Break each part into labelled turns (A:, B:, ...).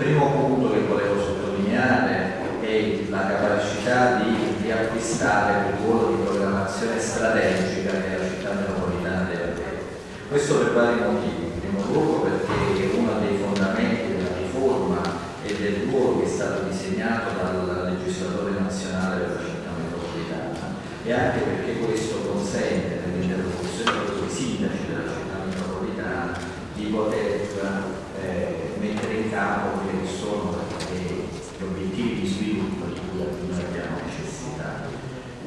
A: primo punto che
B: volevo sottolineare è la capacità di, di acquistare un ruolo di programmazione strategica nella città metropolitana di Europea. Questo per vari motivi. In primo luogo perché è uno dei fondamenti della riforma e del ruolo che è stato disegnato dal legislatore nazionale della città metropolitana e anche perché questo consente nell'interlocuzione dei sindaci della città metropolitana di poter eh, indicato quelli che sono gli obiettivi di sviluppo di cui alcuni abbiamo necessità.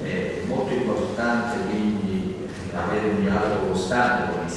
B: È molto importante quindi avere un dialogo costante con i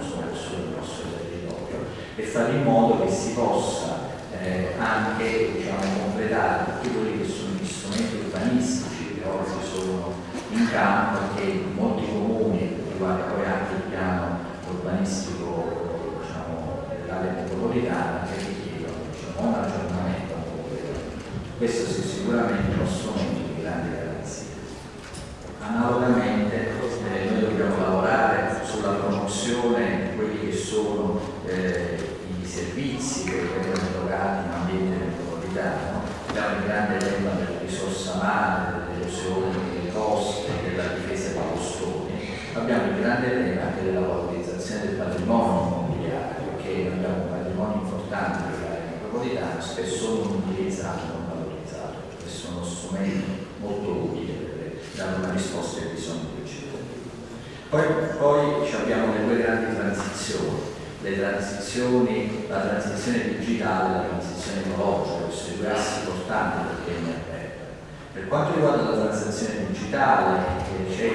B: consumo del nostro territorio, e fare in modo che si possa eh, anche diciamo, completare tutti quelli che sono gli strumenti urbanistici che oggi sono in campo e che molti comuni, riguarda poi anche il piano urbanistico diciamo, dell'area metropolitana, che richiedono diciamo, un aggiornamento. Questo sì, sicuramente uno strumento di grande garanzia. Analogamente eh, noi dobbiamo lavorare sulla promozione di quelli che sono eh, i servizi che vengono erogati in ambiente metropolitano. Abbiamo il grande tema della risorsa mare, dell'erosione delle coste, della difesa dei costoni. Abbiamo il grande tema anche della valorizzazione del patrimonio immobiliare, perché abbiamo un patrimonio importante dell'area metropolitana, spesso non utilizzato sono strumenti molto utili per dare una risposta ai bisogni dei cittadini. Poi, poi abbiamo le due grandi transizioni, le transizioni, la transizione digitale e la transizione ecologica, questi due assi portanti del PNRR. Per quanto riguarda la transizione digitale, c'è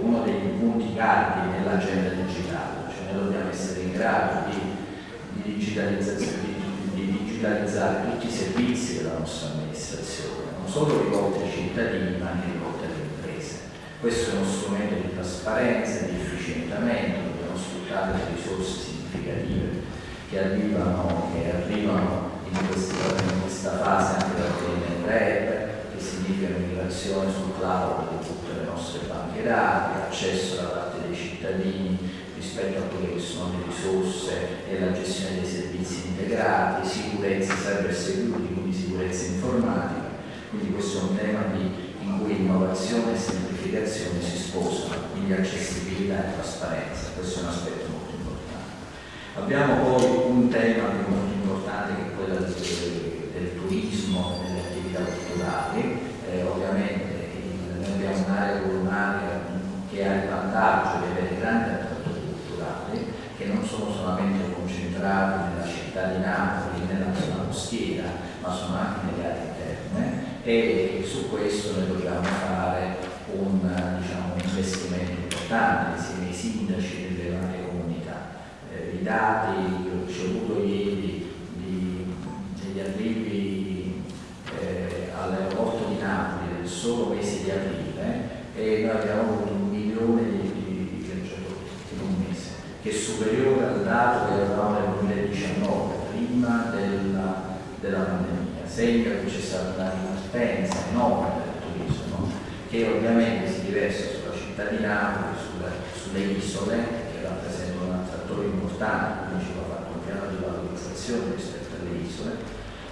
B: uno dei punti cardini nell'agenda digitale, cioè noi dobbiamo essere in grado di, di di, di digitalizzare tutti i servizi della nostra amministrazione non solo rivolte ai cittadini ma anche rivolte alle imprese. Questo è uno strumento di trasparenza, di efficientamento, dobbiamo sfruttare le risorse significative che arrivano, che arrivano in, questa, in, questa, fase anche dal PNRR, che significa migrazione sul cloud di tutte le nostre banche dati, accesso da parte dei cittadini rispetto a quelle che sono le risorse e la gestione dei servizi integrati, sicurezza, cyber security, quindi sicurezza informatica quindi questo è un tema di, in cui innovazione e semplificazione si sposano, quindi accessibilità e trasparenza, questo è un aspetto. Abbiamo poi un tema molto importante che è quello del, del turismo, delle attività culturali, eh, ovviamente noi abbiamo un'area un'area che ha il vantaggio di avere grandi attrattori culturali che non sono solamente concentrati nella città di Napoli, nella zona costiera, ma sono anche nelle aree interne. E su questo noi dobbiamo fare un, diciamo, un investimento importante insieme ai sindaci delle varie comunità. Dati che ho ricevuto ieri degli arrivi eh, all'aeroporto di Napoli del solo mese di aprile e noi abbiamo avuto un milione di, viaggiatori in un mese, che è superiore al dato che avevamo nel 2019, prima della, della pandemia. Segna che c'è stata una ripartenza enorme del turismo che ovviamente si riversa sulla città di Napoli, sulla, sulle isole, che rappresentano un altro attore importante, quindi ci va fatto un piano di valorizzazione rispetto alle isole.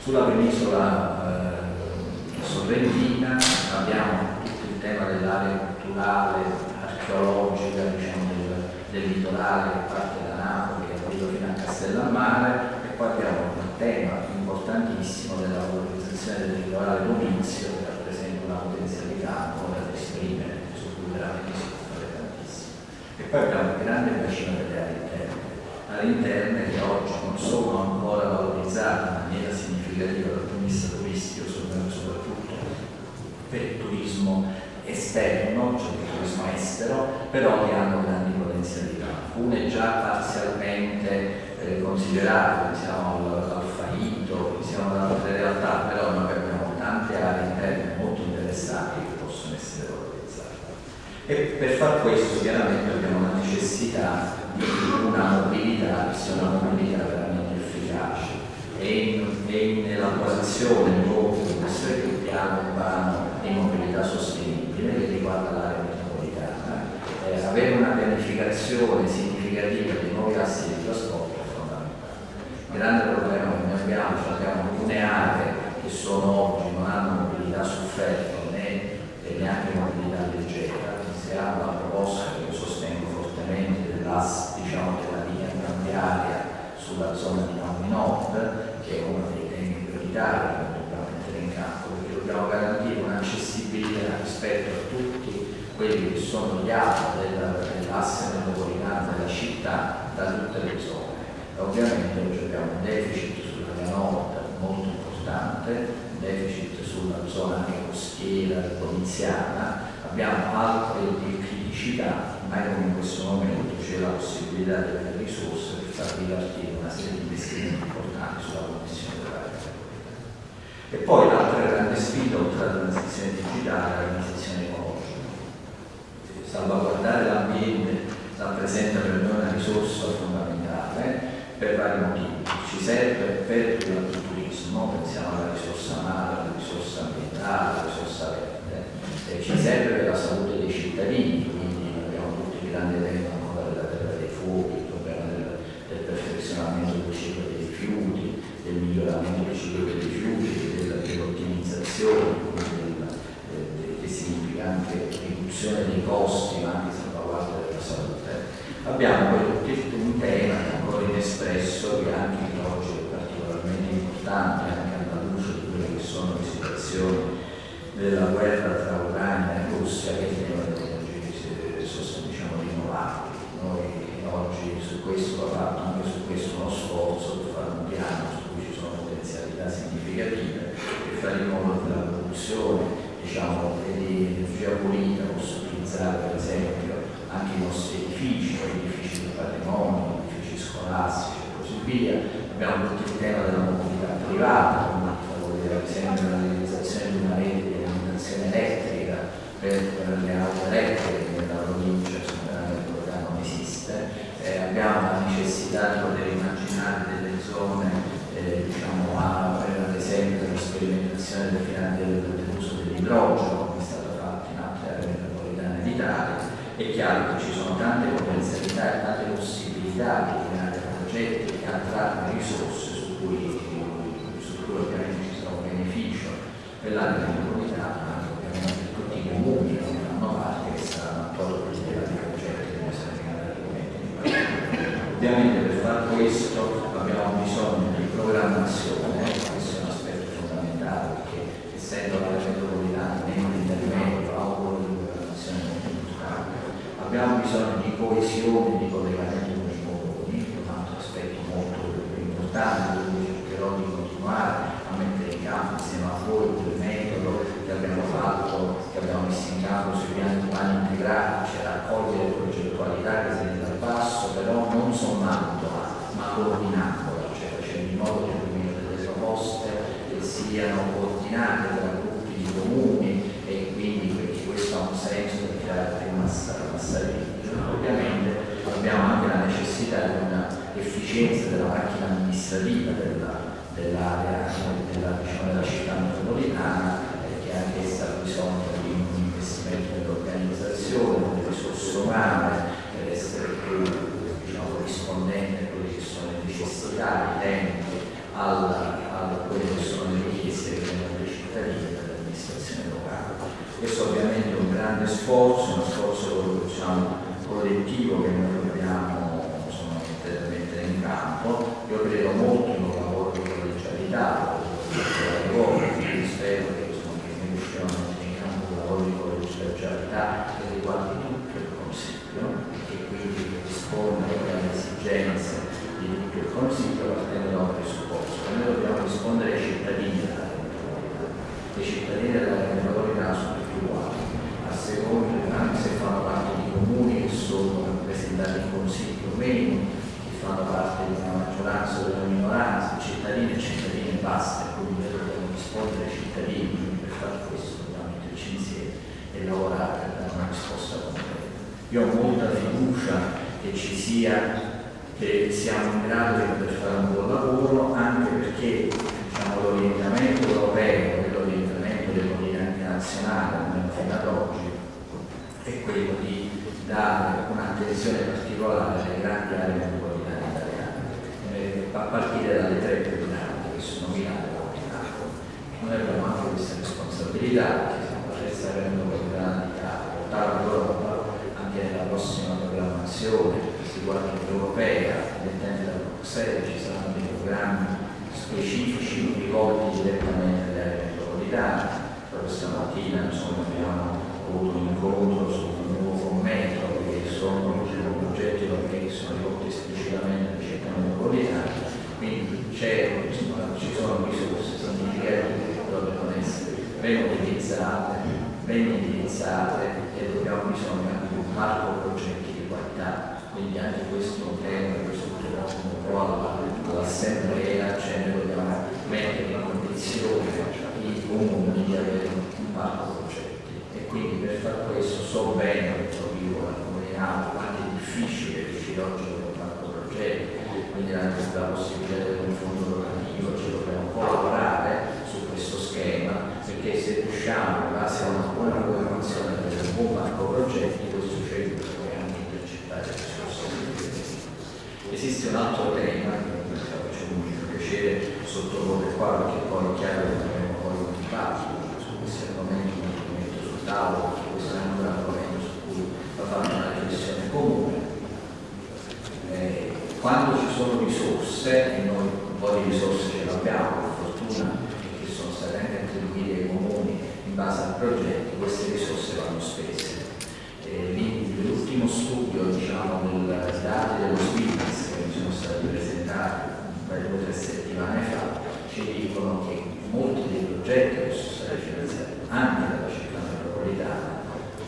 B: Sulla penisola eh, sorrentina abbiamo tutto il tema dell'area culturale, archeologica, diciamo, del, del litorale che parte da Napoli e arriva fino a Castellammare e poi abbiamo un tema importantissimo della valorizzazione del litorale domizio che rappresenta una potenzialità ancora da esprimere, su cui veramente si può fare tantissimo. E poi abbiamo un grande bacino delle aree interne, che oggi non sono ancora valorizzate in maniera significativa dal punto di vista turistico, soprattutto per il turismo esterno, cioè il turismo estero, però che hanno grandi potenzialità. Alcune già parzialmente eh, considerate, pensiamo al, al fallito, pensiamo ad altre realtà, però noi abbiamo tante aree interne molto interessanti che possono essere valorizzate. E per far questo chiaramente abbiamo la necessità una mobilità che sia una mobilità veramente efficace e e proprio di questo piano urbano di mobilità sostenibile che riguarda l'area metropolitana. Eh, avere una pianificazione significativa dei nuovi assi di trasporto è fondamentale. Il grande problema che noi abbiamo, cioè abbiamo alcune aree che sono oggi, non hanno mobilità su ferro né neanche mobilità leggera, si la proposta che io sostengo fortemente dell'asse diciamo, della linea tranviaria sulla zona di Napoli Nord, che è uno dei temi prioritari che dobbiamo mettere in campo, perché dobbiamo garantire un'accessibilità rispetto a tutti quelli che sono gli atti dell'asse metropolitana della città da tutte le zone. Ovviamente oggi abbiamo un deficit sulla nord molto importante, un deficit sulla zona costiera poliziana, abbiamo altre criticità, ma come in questo momento c'è la possibilità di avere risorse per far ripartire una serie di investimenti importanti sulla connessione dell'area. E poi l'altra grande sfida oltre alla transizione digitale è la transizione ecologica. Salvaguardare l'ambiente rappresenta per noi una risorsa fondamentale per vari motivi. Ci serve per il turismo, pensiamo alla risorsa mare, alla risorsa ambientale, alla risorsa verde, e ci serve per la salute dei cittadini, grandi temi ancora della terra dei fuochi, il problema del, del perfezionamento del ciclo dei rifiuti, del miglioramento del ciclo dei rifiuti, del, dell'ottimizzazione, del, del, che significa anche riduzione dei costi, ma anche salvaguardia della salute. Abbiamo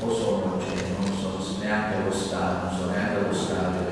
B: o sono, non so neanche lo Stato, non so neanche lo Stato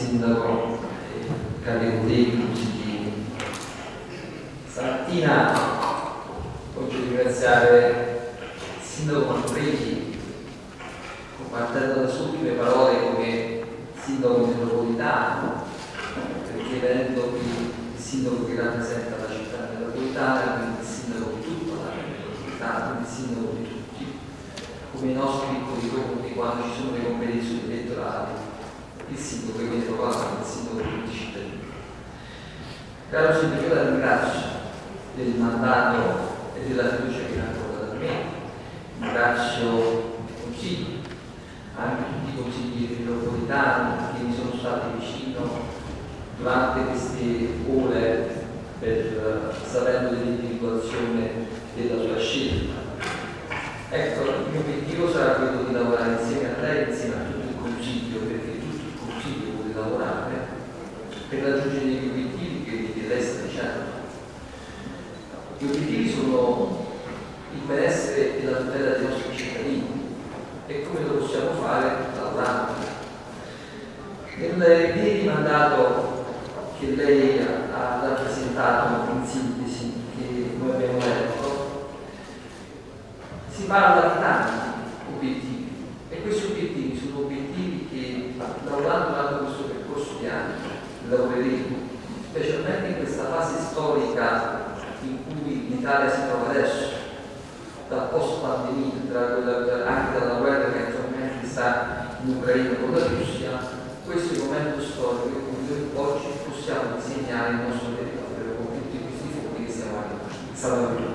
B: sindaco
A: Galilei specialmente in questa fase storica in cui l'Italia si trova adesso, dal post pandemia, anche dalla guerra che attualmente sta in Ucraina con la Russia, questo è il momento storico in cui noi oggi possiamo disegnare il nostro territorio con tutti questi fondi che stiamo salvando.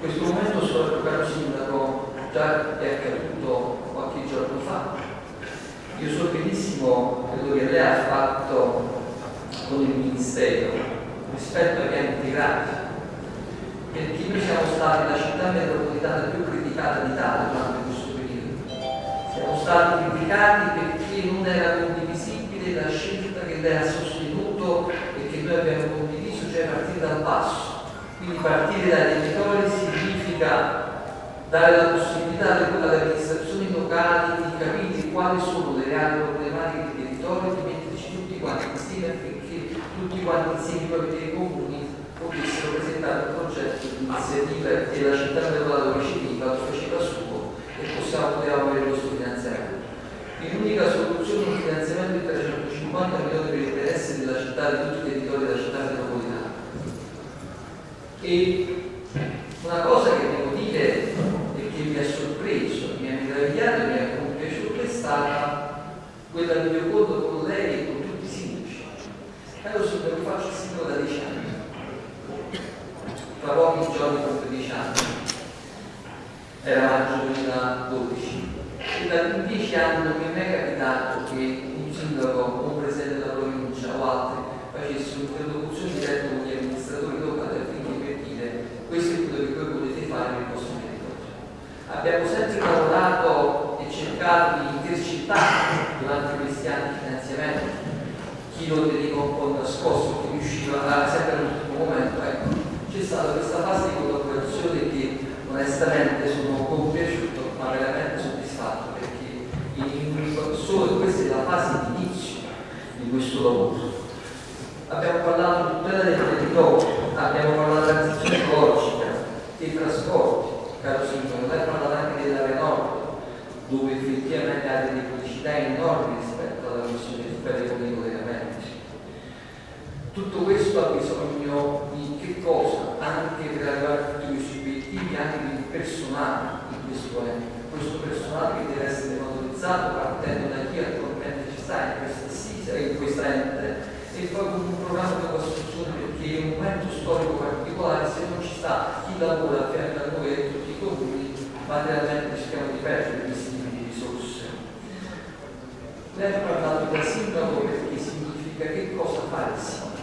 A: Questo momento storico, caro Sindaco, già è accaduto qualche giorno fa. Io so benissimo quello che lei ha fatto con il Ministero rispetto agli enti grandi. Perché noi siamo stati la città metropolitana più criticata d'Italia durante questo periodo. Siamo stati criticati perché non era condivisibile la scelta che lei ha sostenuto e che noi abbiamo condiviso cioè partire dal basso. Quindi partire dai territori significa dare la possibilità alle amministrazioni locali di capire quali sono le reali problematiche territorio di metterci tutti quanti insieme affinché tutti quanti insieme i propri comuni potessero presentare un progetto di iniziativa che la città del Lato riceveva, lo faceva suo e possiamo potevamo avere nostro finanziamento. L'unica soluzione è un finanziamento di 350 milioni per interesse della città, di tutti i territori della città metropolitana. E una cosa che fra pochi giorni dopo dieci anni, era maggio 2012. E da dieci anni non mi è mai capitato che un sindaco un presidente della provincia o altri facessero un'interlocuzione diretta con gli amministratori locali affinché per dire questo è quello che voi potete fare nel vostro territorio. Abbiamo sempre lavorato e cercato di intercettare durante questi anni di finanziamento chi lo teneva un po' nascosto, chi riusciva a sempre all'ultimo momento. Ecco, stata questa fase di collaborazione che onestamente sono compiaciuto ma veramente soddisfatto perché in, solo questa è la fase di inizio di questo lavoro. Abbiamo parlato di tutela del territorio, abbiamo parlato della transizione ecologica, dei trasporti, caro Sindaco, lei ha parlato anche dell'area nord, dove effettivamente ha delle criticità enormi rispetto alla rispetto con i collegamenti. Tutto questo ha bisogno di che cosa? Anche per arrivare a tutti questi obiettivi, anche di personale in questo ente. Questo personale che deve essere valorizzato partendo da chi attualmente ci sta in questa assise, in questa ente e poi con un programma di costruzione perché in un momento storico particolare se non ci sta chi lavora a fianco a noi e tutti i comuni materialmente rischiamo di perdere questi tipi di risorse. Lei ha parlato del sindaco perché significa che cosa fare il sindaco.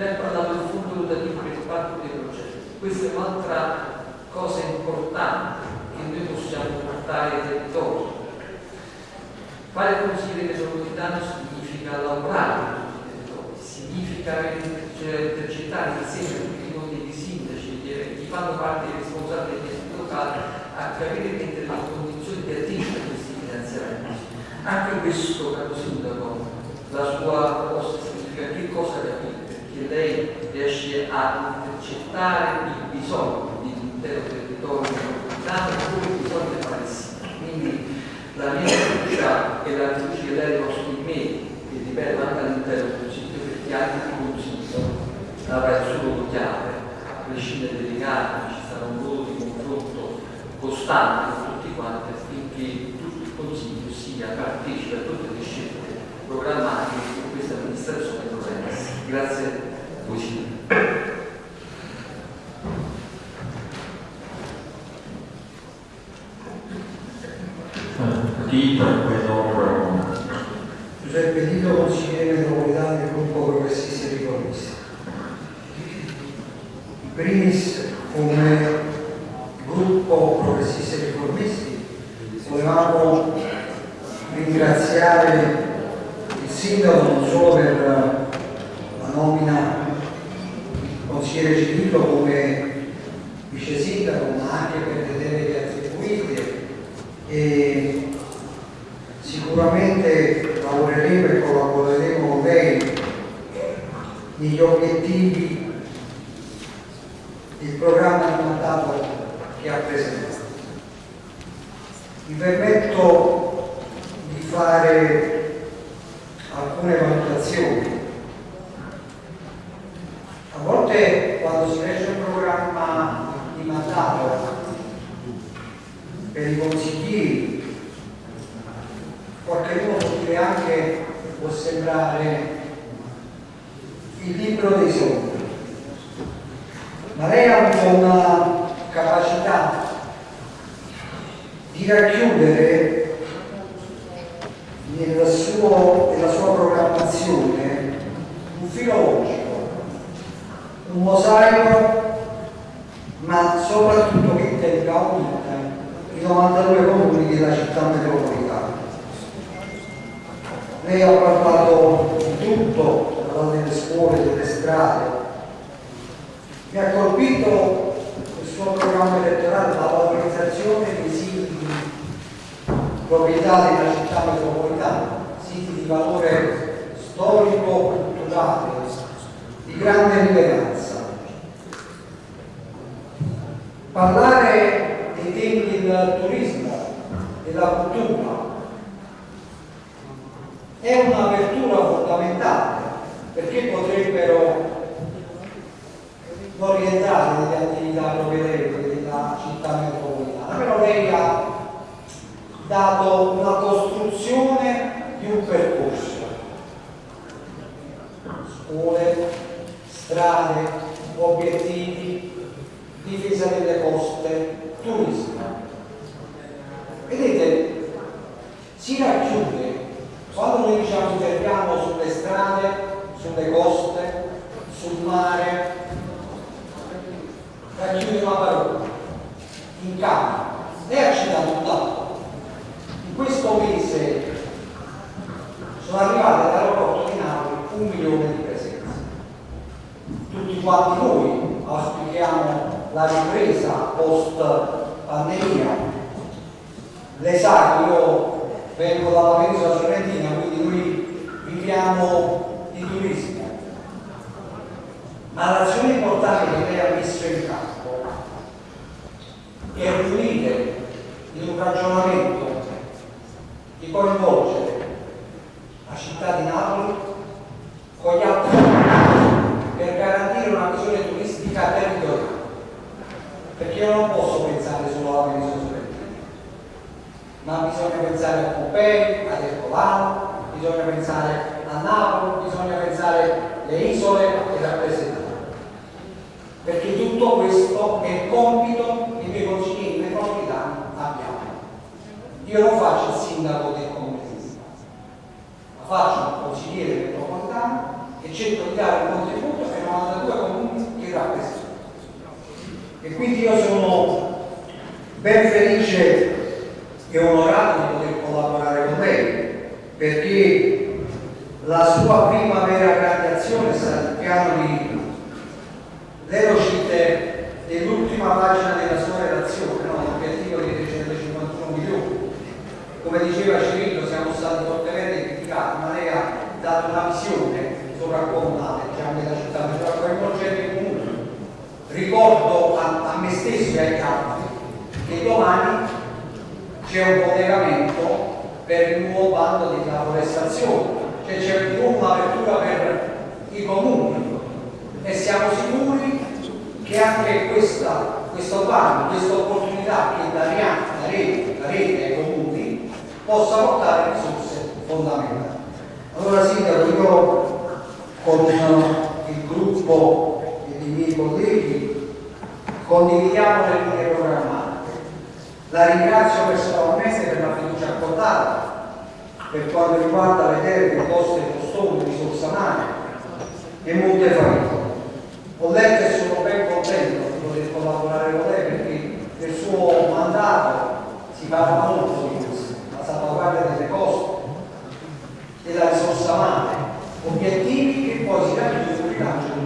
A: Lei ha parlato del fondo rotativo il parco dei progetti. Questa è un'altra cosa importante che noi possiamo portare ai territori. Fare consigliere metropolitano significa lavorare significa intercettare insieme tutti i consigli sindaci e chi fanno parte dei responsabili degli enti locali a capire che entrare in condizioni di attingere questi finanziamenti. Anche questo, caro sindaco, la sua proposta significa che cosa capire? Perché lei riesce a intercettare il bisogno di intero territorio e come bisogna fare sì. Quindi la mia fiducia e la fiducia che lei ha di me, che ripeto anche all'interno del Consiglio, perché anche il Consiglio avrà il suo chiave, a prescindere dai legami, ci sarà un ruolo di confronto costante con tutti quanti affinché tutto il Consiglio sia partecipe a tutte le scelte programmatiche che questa amministrazione dovrà essere. Grazie.
C: Dito, dopo
D: Giuseppe Dito, consigliere metropolitano del gruppo Progressisti e Riformisti. In primis, come gruppo Progressisti e Riformisti, volevamo ringraziare il sindaco non solo per la nomina consigliere Civito come vice sindaco, ma anche per le deleghe attribuite e sicuramente lavoreremo e collaboreremo con lei negli obiettivi del programma di mandato che ha presentato. Mi permetto di fare alcune valutazioni. A volte quando si legge un programma di mandato per i consiglieri qualcuno può dire anche può sembrare il libro dei sogni. Ma lei ha una capacità di racchiudere nel suo, nella sua programmazione un filo logico un mosaico ma soprattutto che tenga unita i 92 comuni della città metropolitana lei ha parlato di tutto, delle scuole, delle strade. Mi ha colpito il suo programma elettorale la valorizzazione dei siti proprietà della città metropolitana, siti di valore storico, culturale, di grande rilevanza. Parlare dei temi del turismo, della cultura, è un'apertura fondamentale perché potrebbero non rientrare nelle attività propedeutiche della città metropolitana, però lei ha dato una costruzione di un percorso. Scuole, strade, obiettivi, difesa delle coste, turismo. Vedete, si racchiude quando noi diciamo interviamo sulle strade, sulle coste, sul mare, racchiude una parola, in campo. Lei ha citato un dato. In questo mese sono arrivate all'aeroporto di Napoli un milione di presenze. Tutti quanti noi auspichiamo la ripresa post pandemia. Lei sa che io vengo dalla penisola sorrentina, quindi noi viviamo di turismo. Ma l'azione importante che lei ha messo in campo è riunire in un ragionamento di coinvolgere la città di Napoli con gli altri per garantire una visione turistica territoriale. Perché io non posso pensare solo alla penisola ma bisogna pensare a Pompei, ad Ercolano, bisogna pensare a Napoli, bisogna pensare alle isole e rappresentare. Perché tutto questo è il compito che noi consiglieri metropolitani abbiamo. Io non faccio il sindaco del comune ma faccio un consigliere metropolitano e cerco di dare un contributo ai 92 comuni che rappresento. E quindi io sono ben felice e onorato di poter collaborare con lei perché la sua prima vera grande azione è stata il piano di lei lo cite nell'ultima pagina della sua relazione, no? l'obiettivo di 351 milioni. Come diceva Cirillo siamo stati fortemente criticati, ma lei ha dato una visione sovracomunale diciamo, della città, comune. Ricordo a, a me stesso e agli altri che domani c'è un collegamento per il nuovo bando della forestazione, cioè c'è di un'apertura per i comuni e siamo sicuri che anche questa, questo bando, questa opportunità che daremo la rete, la rete ai comuni possa portare risorse fondamentali. Allora Sindaco, io con il gruppo i miei colleghi condividiamo le linee programmate. La ringrazio personalmente per la fiducia accordata per quanto riguarda le terre, coste costose, risorse umane e molte famiglie. Ho letto e sono ben contento di poter collaborare con lei perché nel suo mandato si parla molto di questo, la salvaguardia delle coste, della risorsa umana, obiettivi che poi si raggiungono del turismo.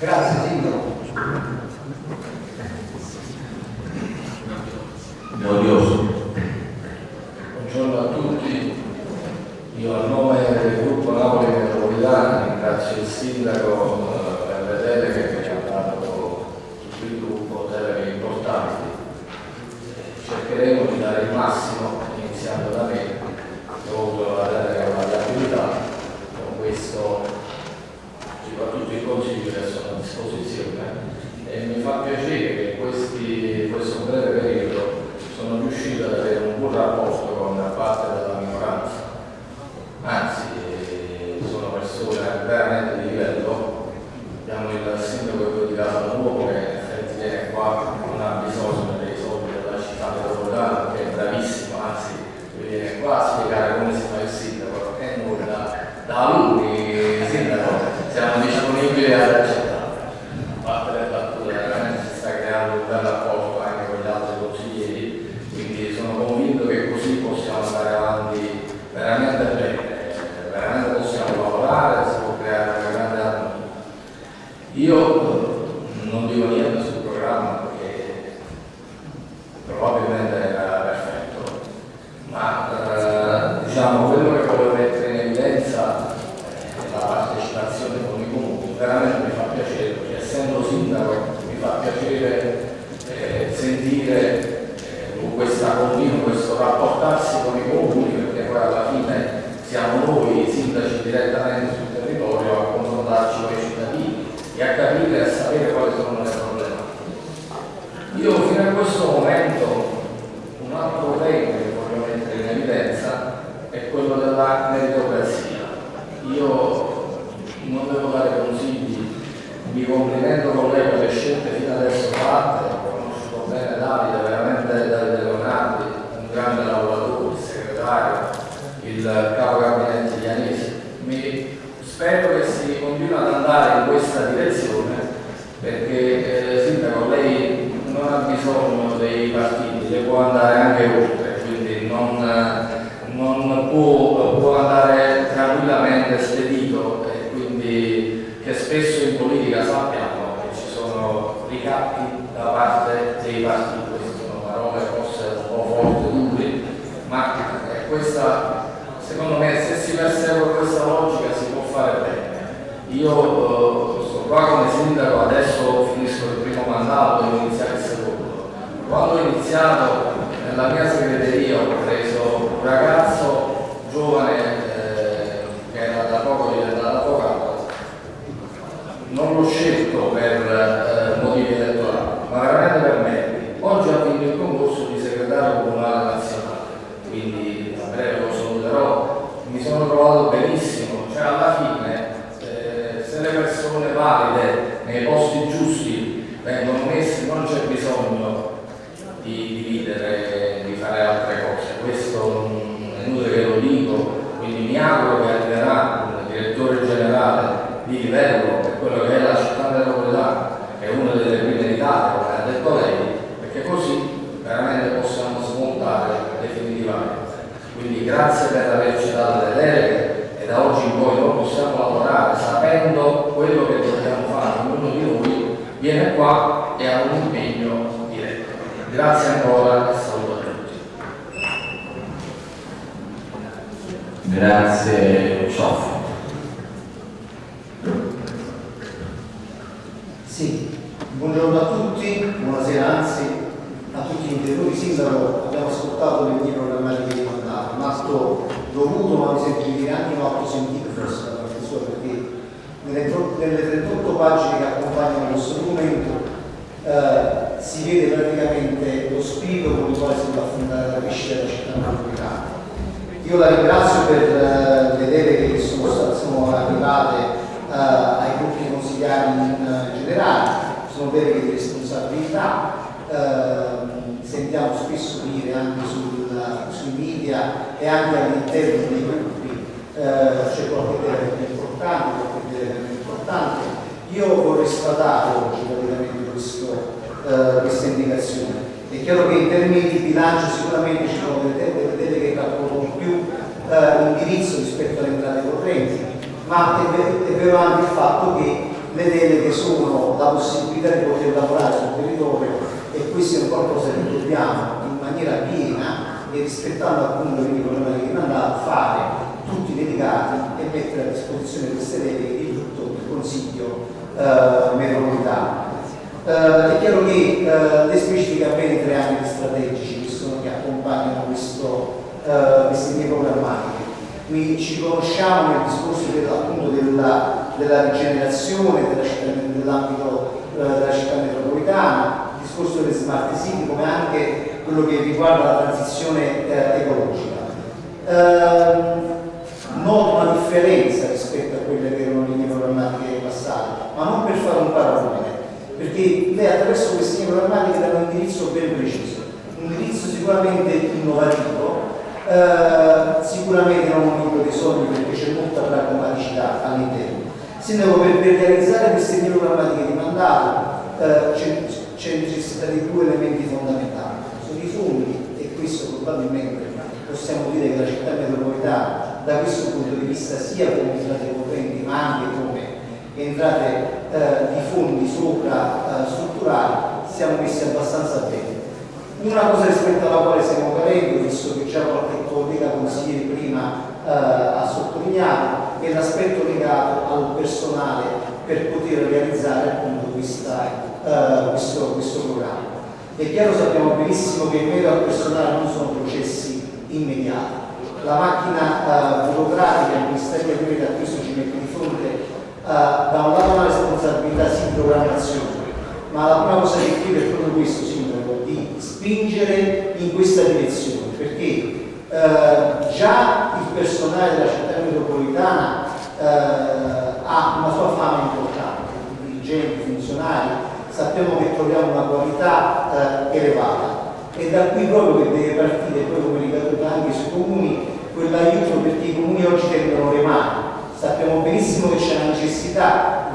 D: Grazie Sindaco.
E: Buongiorno a tutti, io a nome del gruppo Napoli Metropolitana ringrazio il sindaco eh, per le deleghe che ci ha dato tutto il gruppo, deleghe importanti. Cercheremo di dare il massimo, iniziando da me, avuto la delega alla viabilità, con questo soprattutto che sono a disposizione e mi fa piacere che questi, questo breve periodo sono riuscito ad avere un buon rapporto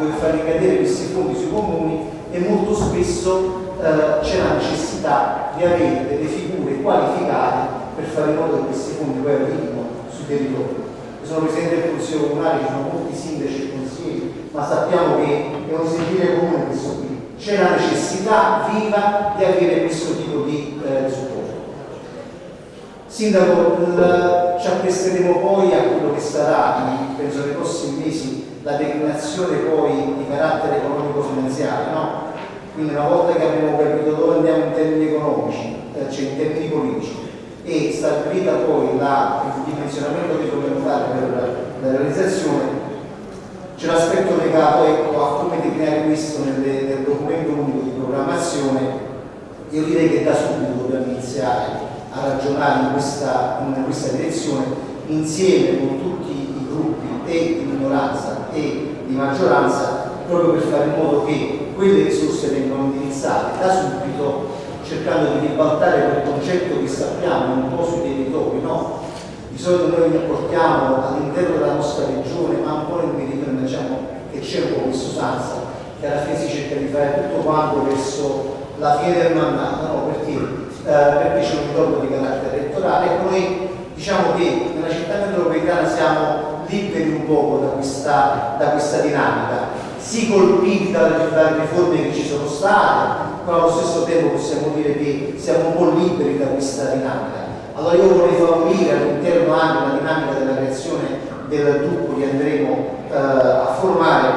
F: dover far ricadere questi fondi sui comuni e molto spesso eh, c'è la necessità di avere delle figure qualificate per fare in modo che questi fondi poi arrivino sui territori. Io sono presidente del Consiglio Comunale, ci sono molti sindaci e consiglieri, ma sappiamo che è un sentire comune questo qui. C'è la necessità viva di avere questo tipo. Sindaco, ci appresteremo poi a quello che sarà, penso nei prossimi mesi, la declinazione poi di carattere economico-finanziario, no? Quindi una volta che abbiamo capito dove andiamo in termini economici, eh, cioè in termini politici, e stabilita poi la, il dimensionamento che dobbiamo fare per la realizzazione, c'è l'aspetto legato ecco, a come declinare questo nelle, nel documento unico di programmazione. Io direi che da subito dobbiamo iniziare a ragionare in questa, in questa direzione insieme con tutti i gruppi e di minoranza e di maggioranza proprio per fare in modo che quelle risorse vengano indirizzate da subito cercando di ribaltare quel concetto che sappiamo un po' sui territori, no? Di solito noi portiamo all'interno della nostra regione, ma un po' nel meridione diciamo che c'è un po' questa usanza, che alla fine si cerca di fare tutto quanto verso la fine del mandato, no? Perché, perché c'è un ritorno di carattere elettorale e noi diciamo che nella città metropolitana siamo liberi un poco da questa, da questa dinamica, sì colpiti dalle, dalle riforme che ci sono state, ma allo stesso tempo possiamo dire che siamo un po' liberi da questa dinamica. Allora io vorrei favorire all'interno anche la dinamica della creazione del gruppo che andremo eh, a formare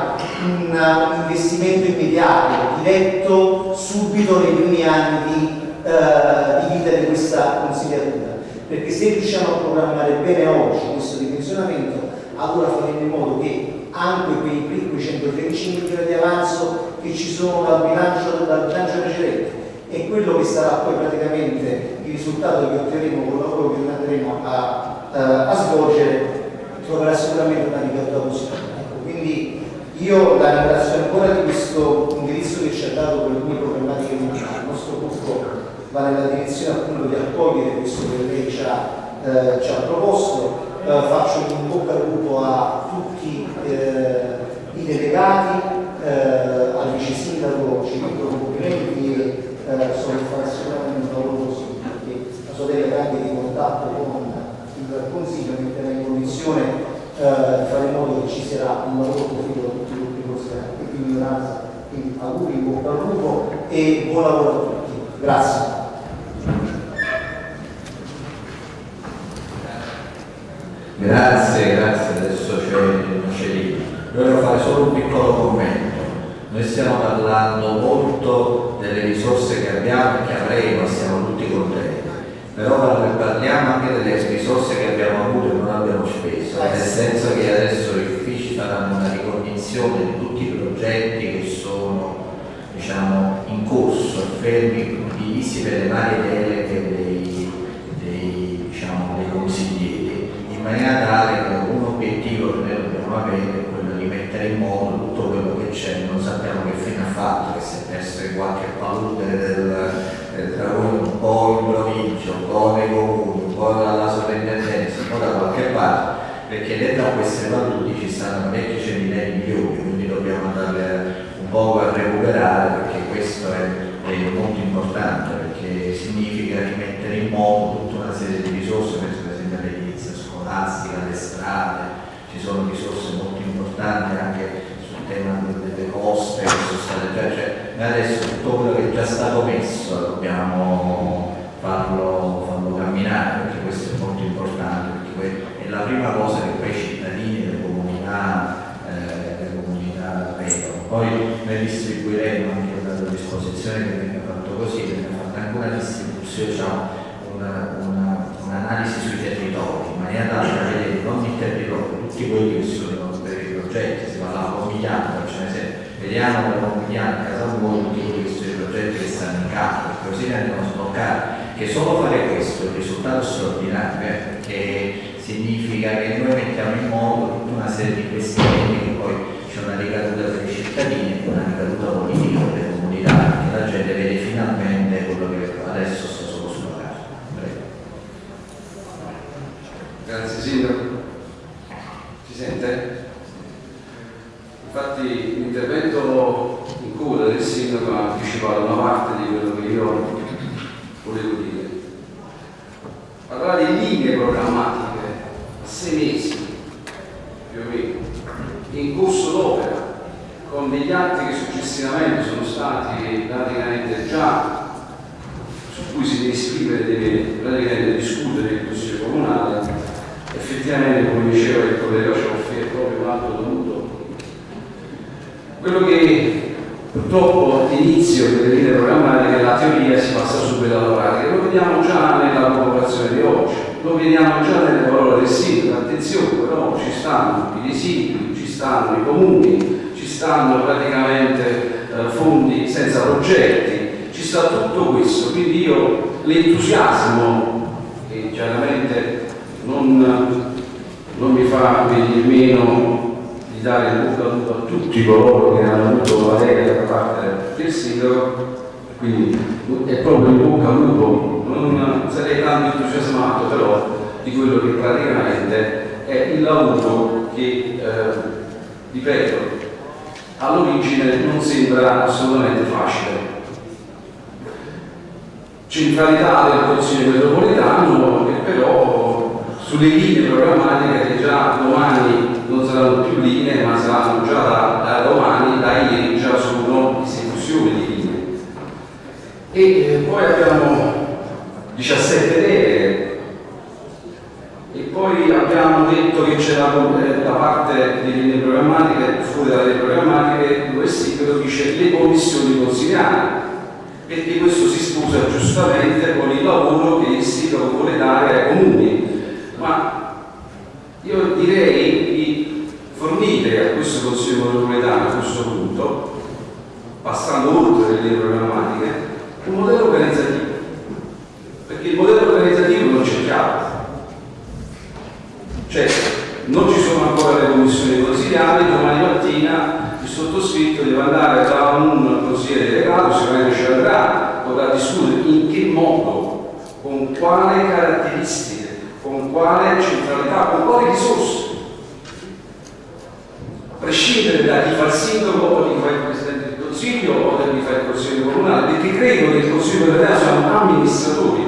F: un, un, investimento immediato, diretto subito nei primi anni di, eh, di vita di questa consigliatura. Perché se riusciamo a programmare bene oggi questo dimensionamento, allora faremo in modo che anche quei, quei 135 milioni di avanzo che ci sono dal bilancio, dal bilancio precedente e quello che sarà poi praticamente il risultato che otterremo con il lavoro che andremo a, a, a svolgere troverà sicuramente una ricaduta positiva. Ecco, quindi io la ringrazio ancora di questo indirizzo che ci ha dato per le mie problematiche mentali. Il nostro gruppo va nella direzione appunto di accogliere questo che lei ci ha, eh, ci ha proposto. Eh, faccio un bocca al lupo a tutti eh, i delegati, eh, al vice sindaco ci dico di un lavoro così, perché la sua delega anche di contatto con il Consiglio metterà in condizione eh, di fare in modo che ci sarà un lavoro proficuo da tutti i gruppi considerati. Quindi auguri, in bocca al lupo e buon lavoro a tutti. Grazie.
B: Grazie, grazie, adesso c'è il Marcellino. Io voglio fare solo un piccolo commento. Noi stiamo parlando molto delle risorse che abbiamo e che avremo e siamo tutti contenti. Però parliamo anche delle risorse che abbiamo avuto e non abbiamo speso, nel senso che adesso gli uffici faranno una ricognizione di tutti i progetti che sono diciamo, in corso, fermi, divisi per le varie deleghe maniera tale che un obiettivo che noi dobbiamo avere è quello di mettere in moto tutto quello che c'è, non sappiamo che fine ha fatto, che si è perso in qualche palude del, del lavoro un po' in provincia, un po' nei comuni, un po' dalla sovrintendenza, un po' da qualche parte, perché dentro a queste paludi ci stanno parecchi centinaia di milioni, quindi dobbiamo andare un po' a recuperare perché questo è, è molto importante, perché significa rimettere in moto tutta una serie di risorse, scolastica, alle strade, ci sono risorse molto importanti anche sul tema delle coste che sono state già, cioè adesso tutto quello che è già stato messo dobbiamo farlo, farlo camminare perché questo è molto importante, perché è la prima cosa che poi i cittadini le comunità, eh, le. Poi noi distribuiremo anche dalla disposizione che venga fatto così, viene fatta anche una distribuzione, diciamo, un'analisi un sui territori, in maniera tale da vedere in ogni territorio tutti quelli che sono i progetti, si parla di Pomigliano, cioè se vediamo da Pomigliano a casa buona tutti quelli che sono i progetti che stanno in campo, così andiamo a sbloccare, che solo fare questo un risultato straordinario, eh, perché significa che noi mettiamo in moto tutta una serie di investimenti che poi c'è una ricaduta per i cittadini e una ricaduta politica per le comunità
G: Grazie Sindaco. Si sente? Infatti l'intervento in coda del Sindaco ha anticipato una parte di quello che io volevo dire. Parlare di linee programmatiche a sei mesi, più o meno, in corso d'opera, con degli atti che successivamente sono stati praticamente già su cui si deve scrivere, deve praticamente discutere il Consiglio Comunale effettivamente, come diceva il collega Cioffi, è proprio un atto dovuto. Quello che purtroppo l'inizio delle linee programmatiche, la teoria si passa subito alla pratica, lo vediamo già nella popolazione di oggi, lo vediamo già nelle parole del sindaco, attenzione però ci stanno i residui, ci stanno i comuni, ci stanno praticamente eh, fondi senza progetti, ci sta tutto questo, quindi io l'entusiasmo che chiaramente non, non mi fa venire meno di dare il bocca a tutti coloro che hanno avuto la lega da parte del sindaco, quindi è proprio il bocca al lupo, non sarei tanto entusiasmato però di quello che praticamente è il lavoro che, eh, ripeto, all'origine non sembra assolutamente facile. Centralità del Consiglio metropolitano che però sulle linee programmatiche che già domani non saranno più linee ma saranno già da, da domani, da ieri già sono esecuzioni di linee. E eh, poi abbiamo 17 deleghe e poi abbiamo detto che c'era la, la parte delle linee programmatiche, fuori dalle linee programmatiche, dove però dice le commissioni consigliari perché questo si sposa giustamente con il lavoro che il sindaco vuole dare ai comuni. Ma io direi di fornire a questo Consiglio metropolitano a questo punto, passando oltre le linee programmatiche, un modello organizzativo. Perché il modello organizzativo non c'è chiaro. Cioè, non ci sono ancora le commissioni consigliari, domani mattina il sottoscritto deve andare da un consigliere delegato, sicuramente ci andrà, potrà discutere in che modo, con quale caratteristiche, con quale centralità, con quali risorse. A prescindere da chi fa il sindaco o chi fa il presidente del consiglio o da chi fa il consiglio comunale, perché credo che il consiglio comunale siamo amministratori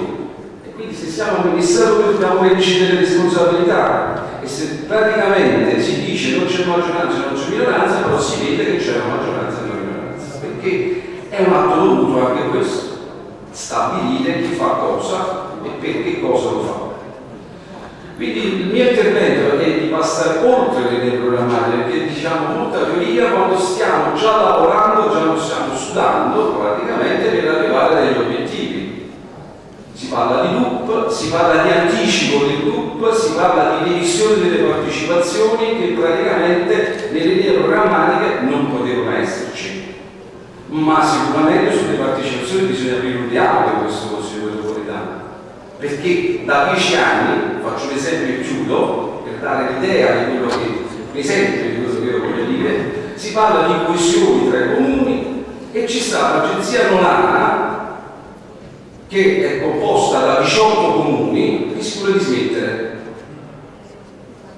G: e quindi se siamo amministratori dobbiamo decidere le responsabilità e se praticamente si dice non c'è maggioranza non c'è minoranza, però si vede che c'è una maggioranza e una minoranza, perché è un atto dovuto anche questo, stabilire chi fa cosa e per che cosa lo fa. Quindi il mio intervento è di passare oltre le linee programmatiche, perché diciamo molta teoria quando stiamo già lavorando, già stiamo sudando praticamente per arrivare agli obiettivi. Si parla di loop, si parla di anticipo del loop, si parla di divisione delle partecipazioni che praticamente nelle linee programmatiche non potevano esserci. Ma sicuramente sulle partecipazioni bisogna aprire un dialogo questo Consiglio metropolitano. Perché da dieci anni, faccio un esempio e chiudo, per dare l'idea di quello che, l'esempio di quello che io voglio dire, si parla di coesioni tra i comuni e ci sta l'agenzia Nolana che è composta da 18 comuni che si vuole dismettere.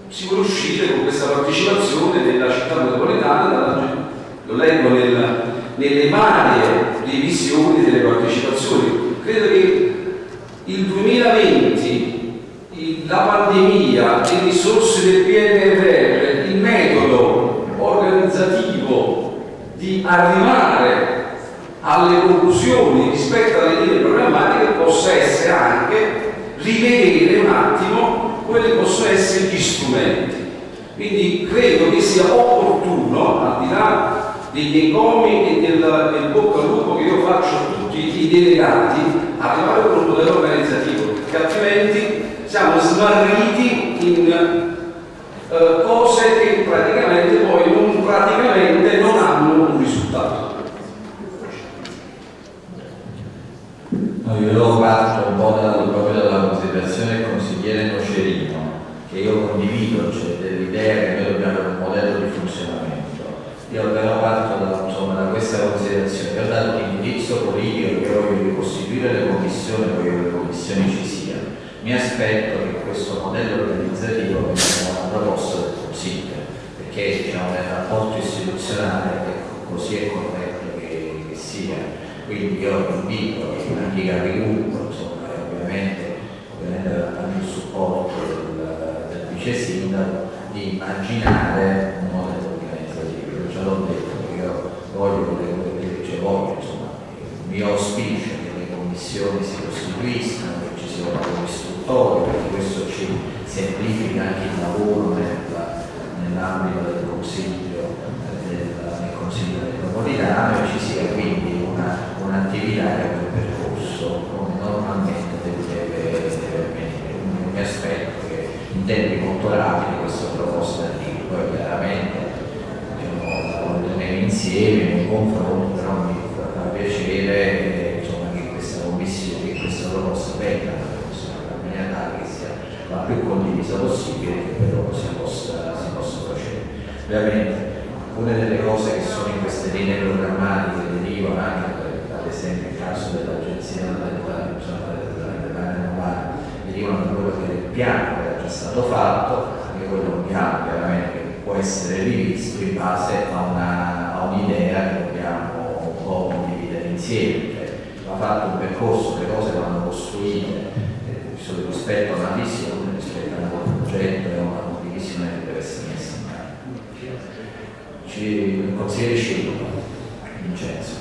G: Si vuole uscire con questa partecipazione della città metropolitana, lo leggo nel, nelle varie divisioni delle partecipazioni. Credo che il 2020, il, la pandemia, le risorse del PNRR, il metodo organizzativo di arrivare alle conclusioni rispetto alle linee programmatiche possa essere anche rivedere un attimo quelli che possono essere gli strumenti. Quindi credo che sia opportuno, al di là degli encomi e del, del bocca al lupo che io faccio a tutti i delegati, arrivare con un modello organizzativo, perché altrimenti siamo smarriti in uh, cose che praticamente poi non, praticamente non hanno un risultato.
B: No, io parto un po' da, proprio dalla considerazione del consigliere Nocerino, che io condivido, cioè dell'idea che noi dobbiamo avere un modello di funzionamento. Io però parto da, insomma, da questa considerazione, io ho dato un indirizzo politico che voglio costituire le commissioni voglio che le commissioni ci siano. Mi aspetto che questo modello organizzativo venga proposto dal Consiglio perché diciamo, nel rapporto istituzionale così è corretto che, che sia.
H: Quindi io invito anche i capigruppo insomma ovviamente, ovviamente anche il supporto del, del vice sindaco di immaginare un modello organizzativo. Io già l'ho detto io voglio, voglio, voglio, voglio, voglio insomma, il mio auspicio commissioni si costituiscano, che ci sia un lavoro istruttorio, perché questo ci semplifica anche il lavoro nell'ambito del Consiglio, del, del consiglio metropolitano e ci sia quindi un'attività un che abbia un percorso come normalmente deve, avvenire. Mi aspetto che in tempi molto rapidi questa proposta di poi chiaramente diciamo, la insieme, un confronto, però mi fa piacere eh, precisa possibile che però si possa, si possa procedere. Ovviamente una delle cose che sono in queste linee programmatiche derivano anche ad esempio il caso dell'agenzia della dell'Italia derivano da quello che è il piano che era già stato fatto, anche quello è un piano chiaramente che può essere rivisto in base a un'idea un che dobbiamo un po' condividere insieme, cioè va fatto un percorso, le cose vanno costruite, eh, rispetto a una visione progetto è una condivisione che deve essere messa in mano. Ci consigliere Scivo, Vincenzo.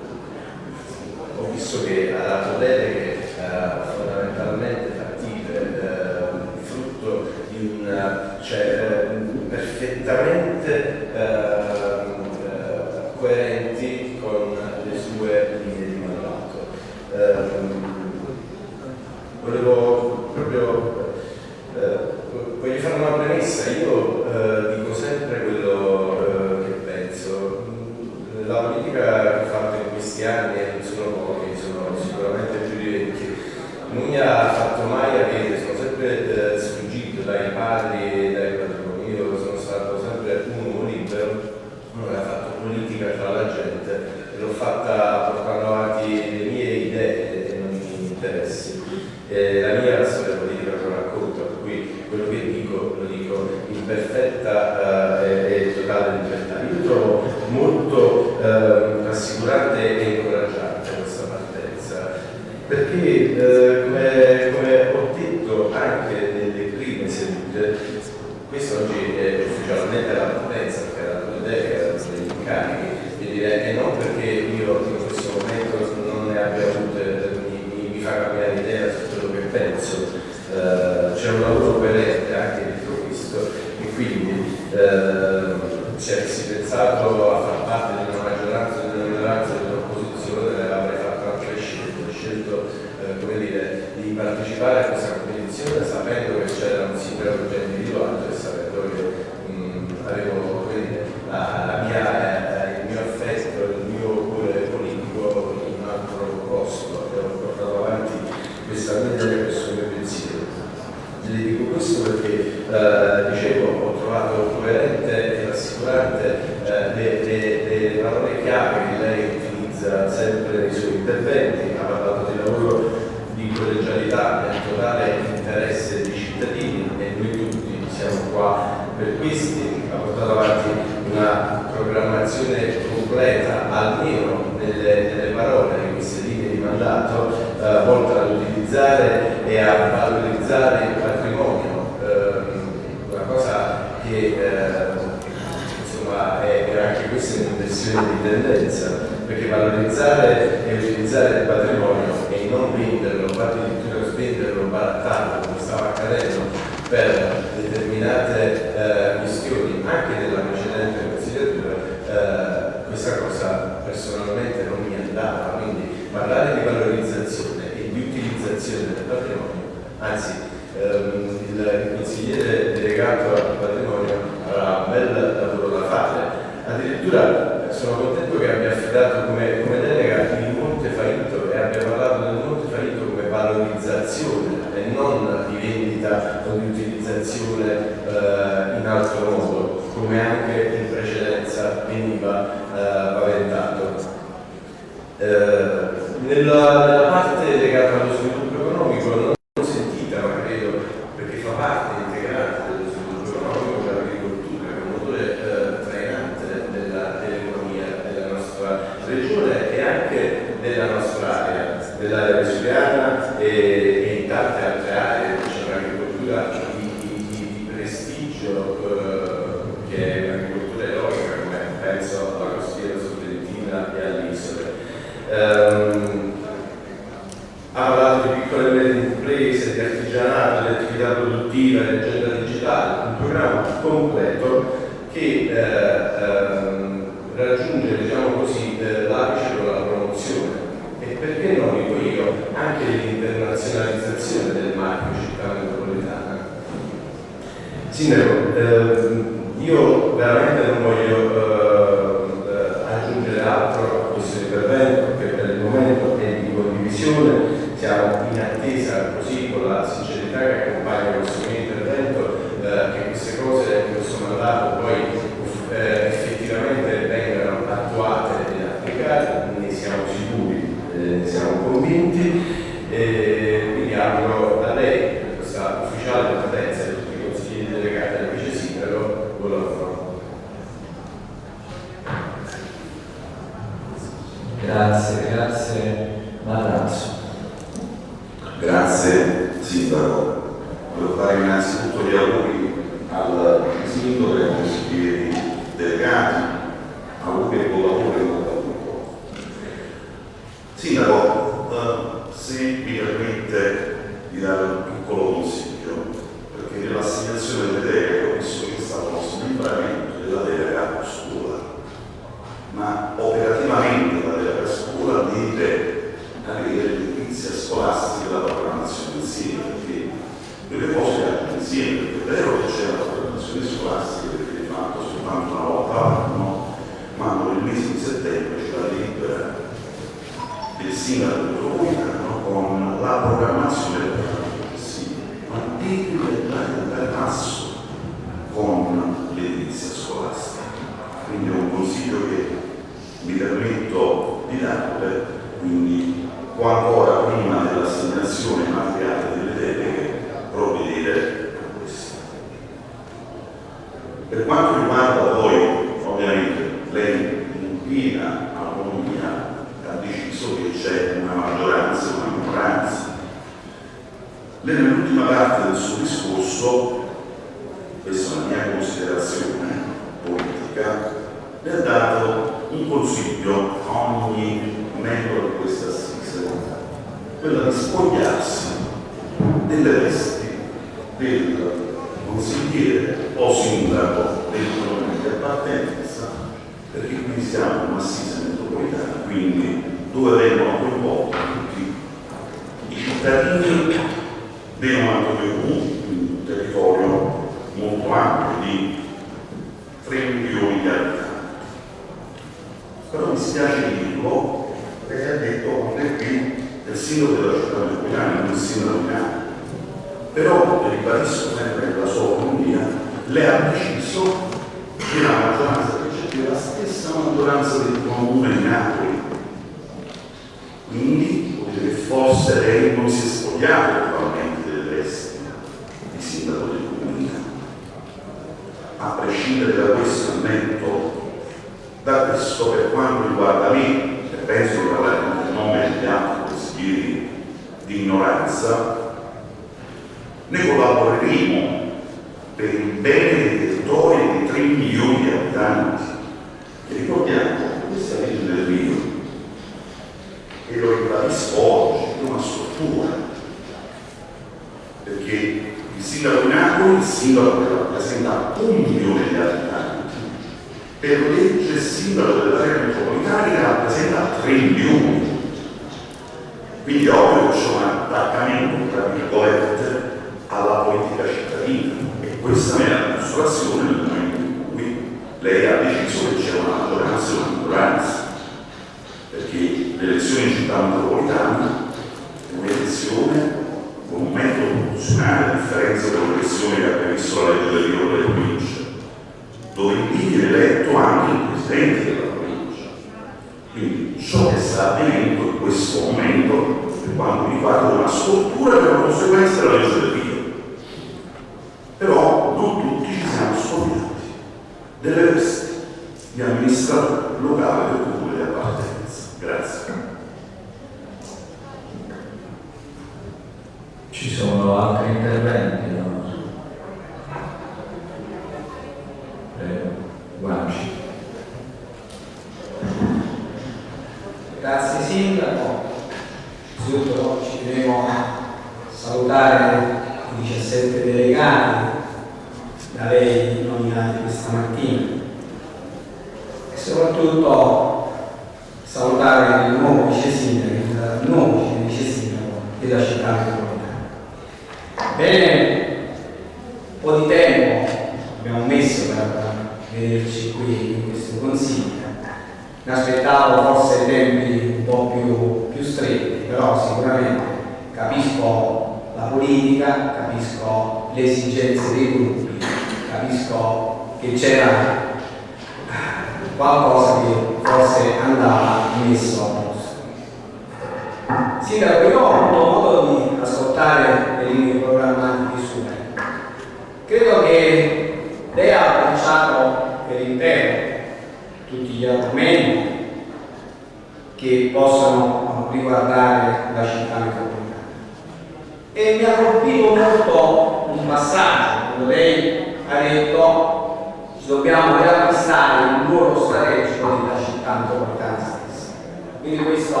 I: Riacquistare il ruolo strategico della città metropolitana stessa. Quindi questo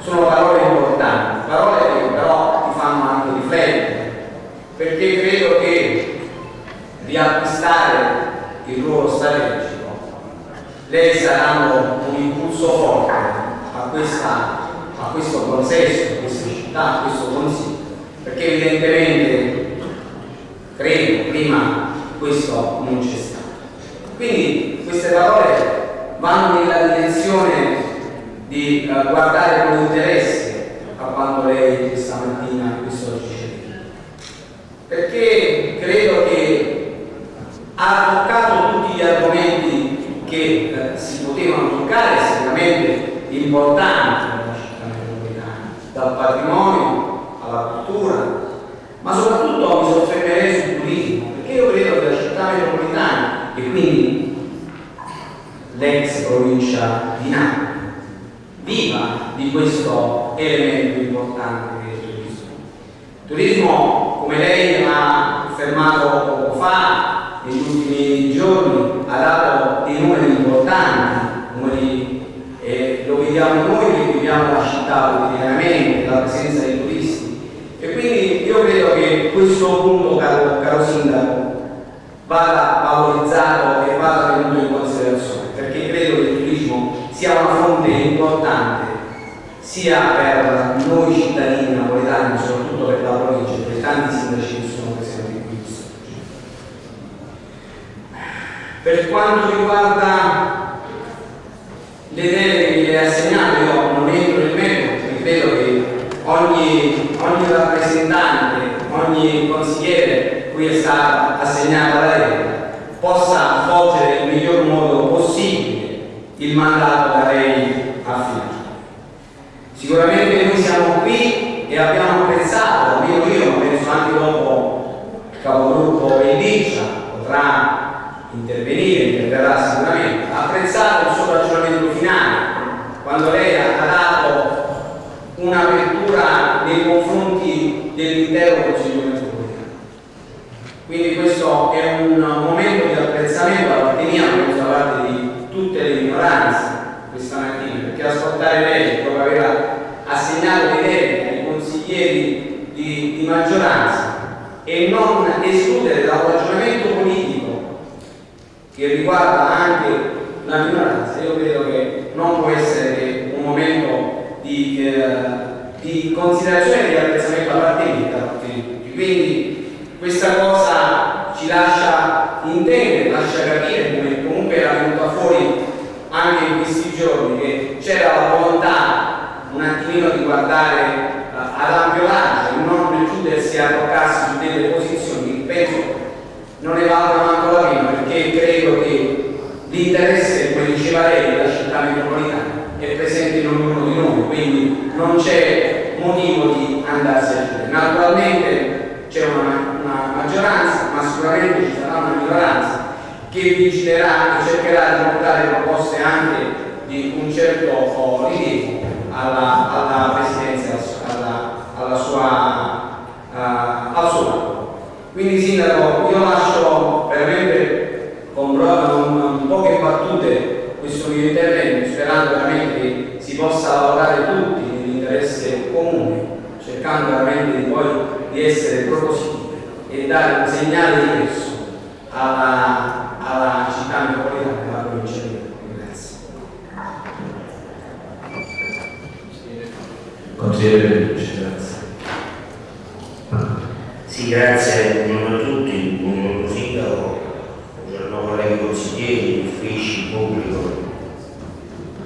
I: sono parole importanti, parole che però ti fanno anche riflettere, perché credo che riacquistare il ruolo strategico lei sta dando un impulso forte a, questa, a questo processo, a questa città, a questo consiglio, perché evidentemente credo prima questo non c'è stato. Quindi queste parole vanno nella direzione di uh, guardare con interesse a quanto lei questa mattina questo oggi ci perché credo che ha toccato tutti gli argomenti che eh, si potevano toccare sicuramente importanti nella città metropolitana, dal patrimonio alla cultura, ma soprattutto mi soffermerei sul turismo, perché io credo che la città metropolitana l'ex provincia di Napoli viva di questo elemento importante il turismo. Il turismo, come lei ha affermato poco fa, negli ultimi giorni, ha dato dei numeri importanti, numeri, eh, lo vediamo noi che viviamo la città quotidianamente, la presenza dei turisti. E quindi io credo che questo punto, caro, caro Sindaco, vada valorizzato e vada tenuto in considerazione, perché credo che il turismo sia una fonte importante sia per noi cittadini napoletani, soprattutto per la provincia, per tanti sindaci che sono presenti qui. Per quanto riguarda le deleghe che le ha assegnato, io non entro nel merito credo che ogni, ogni rappresentante, ogni consigliere cui è stata assegnata la delega possa svolgere nel miglior modo possibile il mandato da lei affidato. Sicuramente noi siamo qui e abbiamo apprezzato, almeno io, penso anche dopo il capogruppo Pelliccia potrà intervenire, interverrà sicuramente, ha apprezzato il suo ragionamento finale, quando lei ha dato un'apertura nei confronti dell'intero Consiglio metropolitano. Quindi questo è un momento di apprezzamento da parte mia, da parte di tutte le minoranze questa mattina, perché ascoltare lei assegnato le deleghe ai consiglieri di, di maggioranza e non escludere dal ragionamento politico che riguarda anche la minoranza, io credo che non può essere un momento di, eh, di considerazione e di apprezzamento da da di tutti. Quindi questa cosa ci lascia intendere, lascia capire come comunque era venuta fuori anche in questi giorni che c'era la volontà attimino di guardare uh, ad ampio raggio non chiudersi a toccarsi su delle posizioni che penso non ne valga manco la prima perché credo che l'interesse, come diceva lei, della città metropolitana è presente in ognuno di noi, quindi non c'è motivo di andarsi a chiudere. Naturalmente c'è una, una maggioranza, ma sicuramente ci sarà una minoranza che vigilerà e cercherà di portare proposte anche di un certo oh, rilievo alla, alla presidenza, alla, alla sua, uh, al suo lavoro. Quindi Sindaco, io lascio veramente con, con poche battute questo mio intervento, sperando veramente che si possa lavorare tutti nell'interesse comune, cercando veramente di poi di essere propositivi e dare un segnale diverso alla, alla città metropolitana e alla provincia di Roma.
C: Consigliere Pellucci, grazie.
J: Sì, grazie, buongiorno a tutti, buongiorno Sindaco, buongiorno colleghi consiglieri, uffici, pubblico.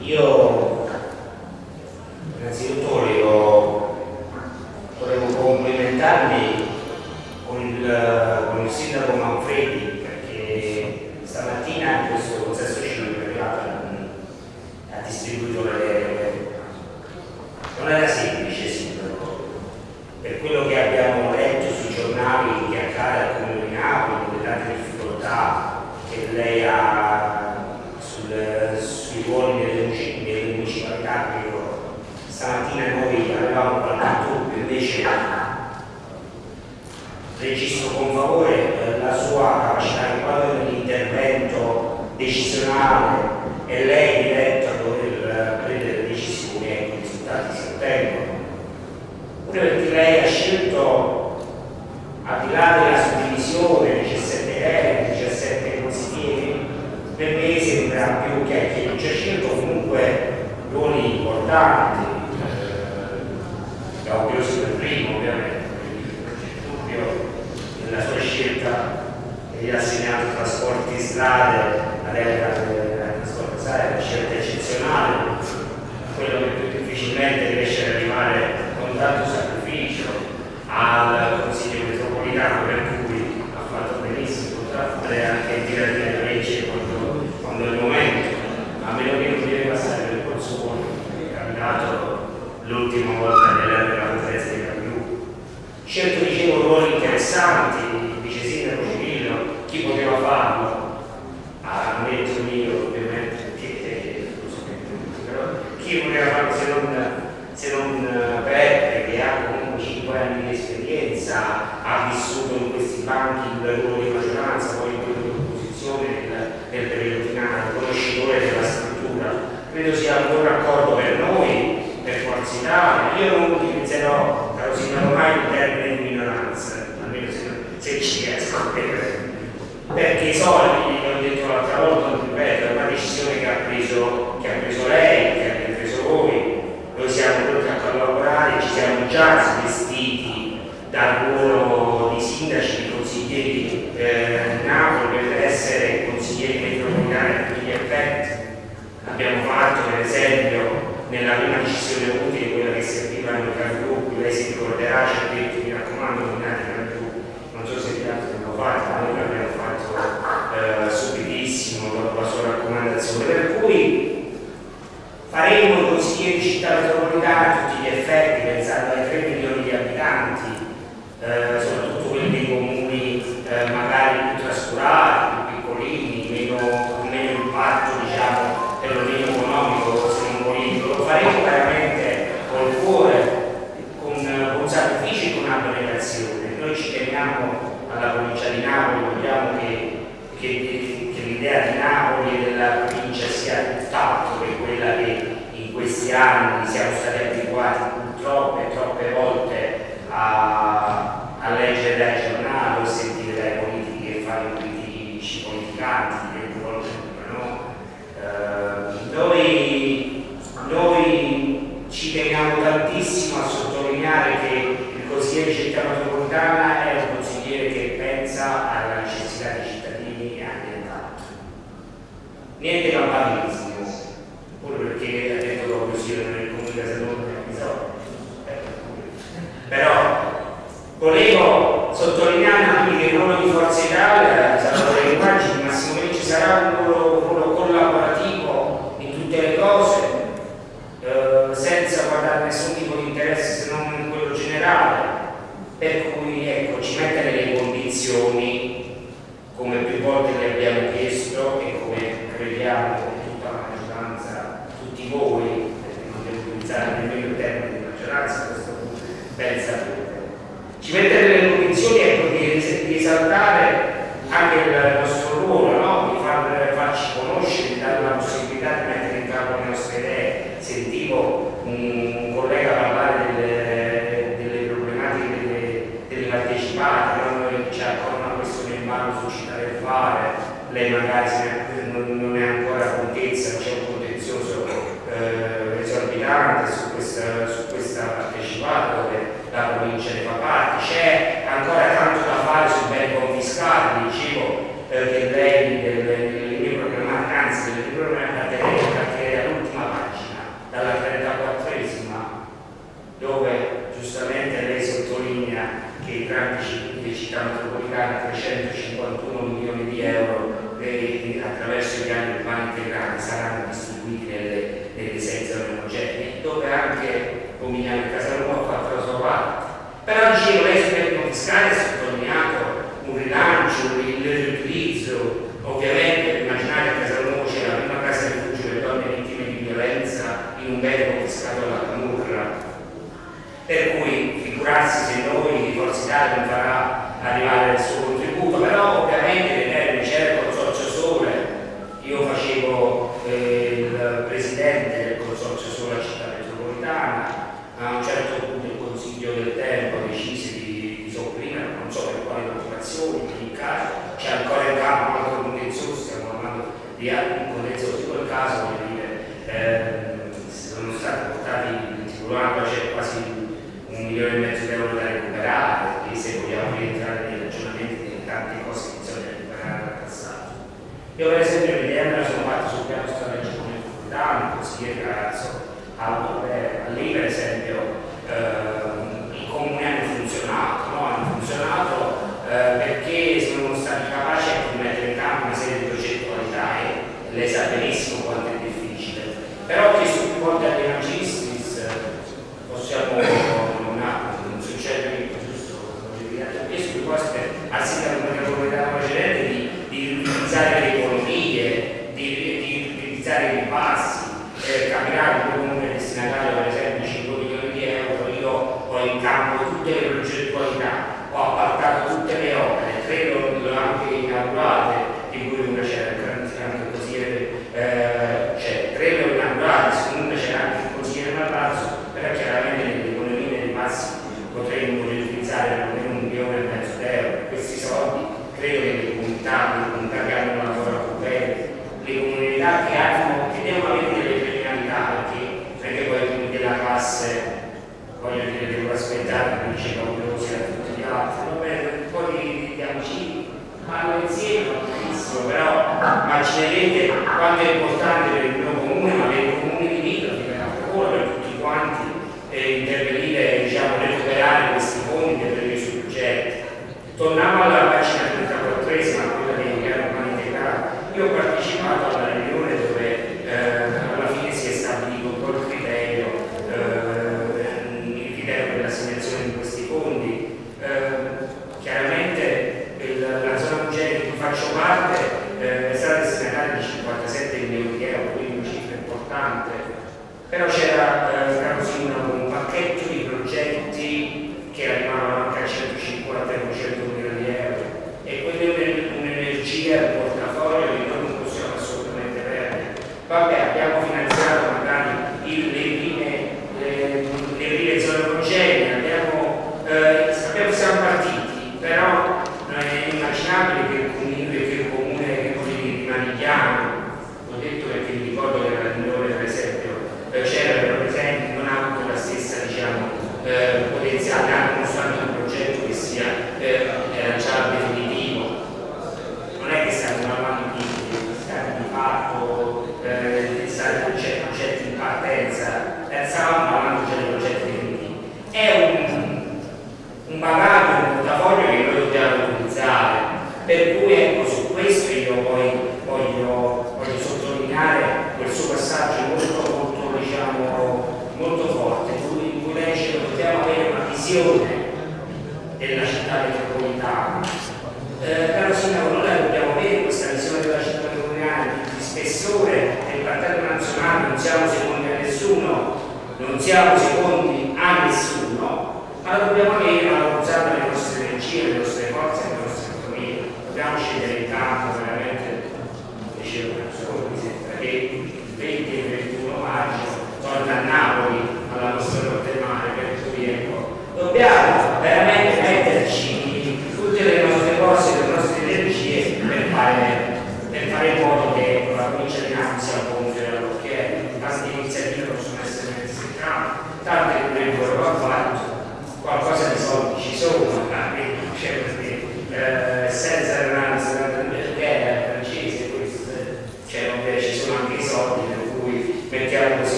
J: Io innanzitutto volevo, volevo complimentarmi con il, con il Sindaco Manfredi perché stamattina questo consesso civico è arrivato ha distribuito le non era semplice sindaco per quello che abbiamo letto sui giornali che accade al comune di Napoli con le tante difficoltà che lei ha sul, sui ruoli delle, municipalità stamattina noi avevamo dubbio invece registro con favore eh, la sua capacità di quadro dell'intervento decisionale e lei diretta a dover prendere decisioni e i risultati si ottengono. Pure perché lei scelto, al di là della suddivisione, 17 euro, 17 consiglieri, per me sembra più che, che non c'è scelto comunque ruoli importanti, eh, Gaudioso per primo ovviamente, dubbio nella sua scelta ha assegnato trasporti strade, la delega del trasporto è una scelta eccezionale, quello che più difficilmente riesce ad arrivare con tanto sacrificio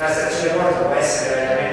J: La stazione Porta può essere veramente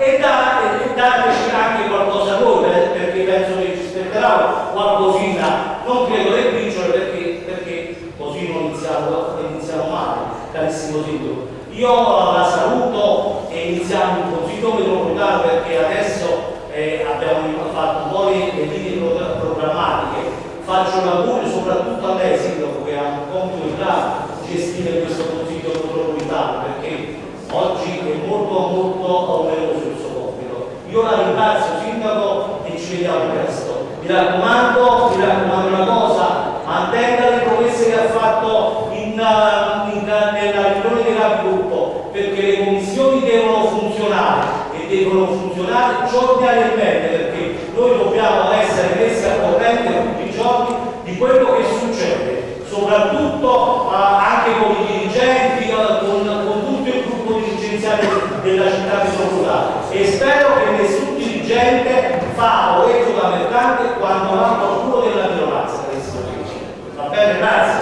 J: e dateci anche qualcosa voi eh,
C: perché
K: penso che ci aspetterà qualcosina, non credo le briciole perché, perché così non iniziamo, iniziamo male, carissimo titolo Io la saluto e iniziamo un consiglio metropolitano perché adesso eh, abbiamo fatto un po' le, linee programmatiche. Faccio un augurio soprattutto a lei Sindaco che ha un compito di gestire questo consiglio metropolitano perché oggi è molto molto oneroso.
B: devono funzionare giornaliamente perché noi dobbiamo essere messi a corrente tutti i giorni di quello che succede, soprattutto eh, anche con i dirigenti, eh, con, con tutto il gruppo dirigenziale della città di Solutà e spero che nessun dirigente fa orecchio da mercante quando ha qualcuno della minoranza. Va bene, grazie.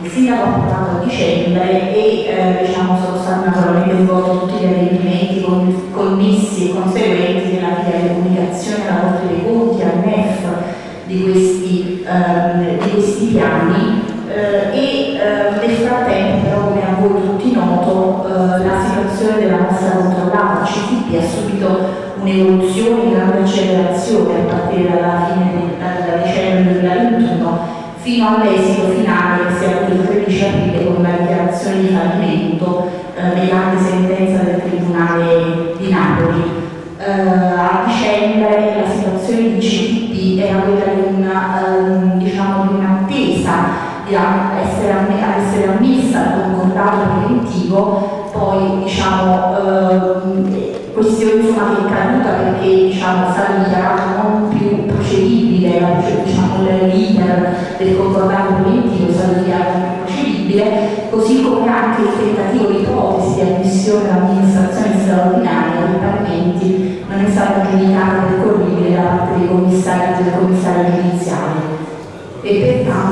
L: il
M: sindaco
N: a dicembre e
G: eh, diciamo, sono stati naturalmente svolti tutti gli avvenimenti connessi e conseguenti nella via di comunicazione alla Corte dei Conti, al MEF di questi, eh, di questi piani. Eh, e ehm, nel frattempo però come a voi tutti noto eh, la situazione della massa controllata CTP ha subito un'evoluzione di grande accelerazione a partire dalla fine del, dicembre 2021 fino all'esito finale 12 aprile con la dichiarazione di fallimento eh, mediante sentenza del Tribunale di Napoli. Eh, a dicembre la situazione di CTP era quella di una, eh, diciamo, un'attesa di essere, essere ammessa al concordato preventivo, poi diciamo, ehm, questione insomma, che è caduta perché diciamo, è dichiarato non più procedibile diciamo, l'iter del concordato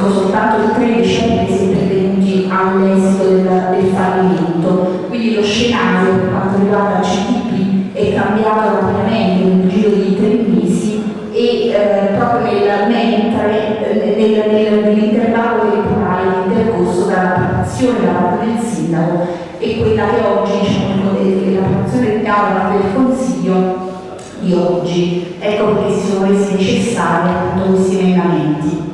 G: sono soltanto tre discendenti pervenuti all'esito del, del fallimento. Quindi lo scenario per quanto riguarda il CTP è cambiato rapidamente in un giro di tre mesi e eh, proprio nel, mentre, nel, nel, nell'intervallo temporale intercorso dalla preparazione da parte del sindaco e quella che oggi diciamo, l'approvazione di aula del Consiglio di oggi. Ecco perché si sono resi necessari appunto questi emendamenti.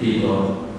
C: Tito.
D: Allora,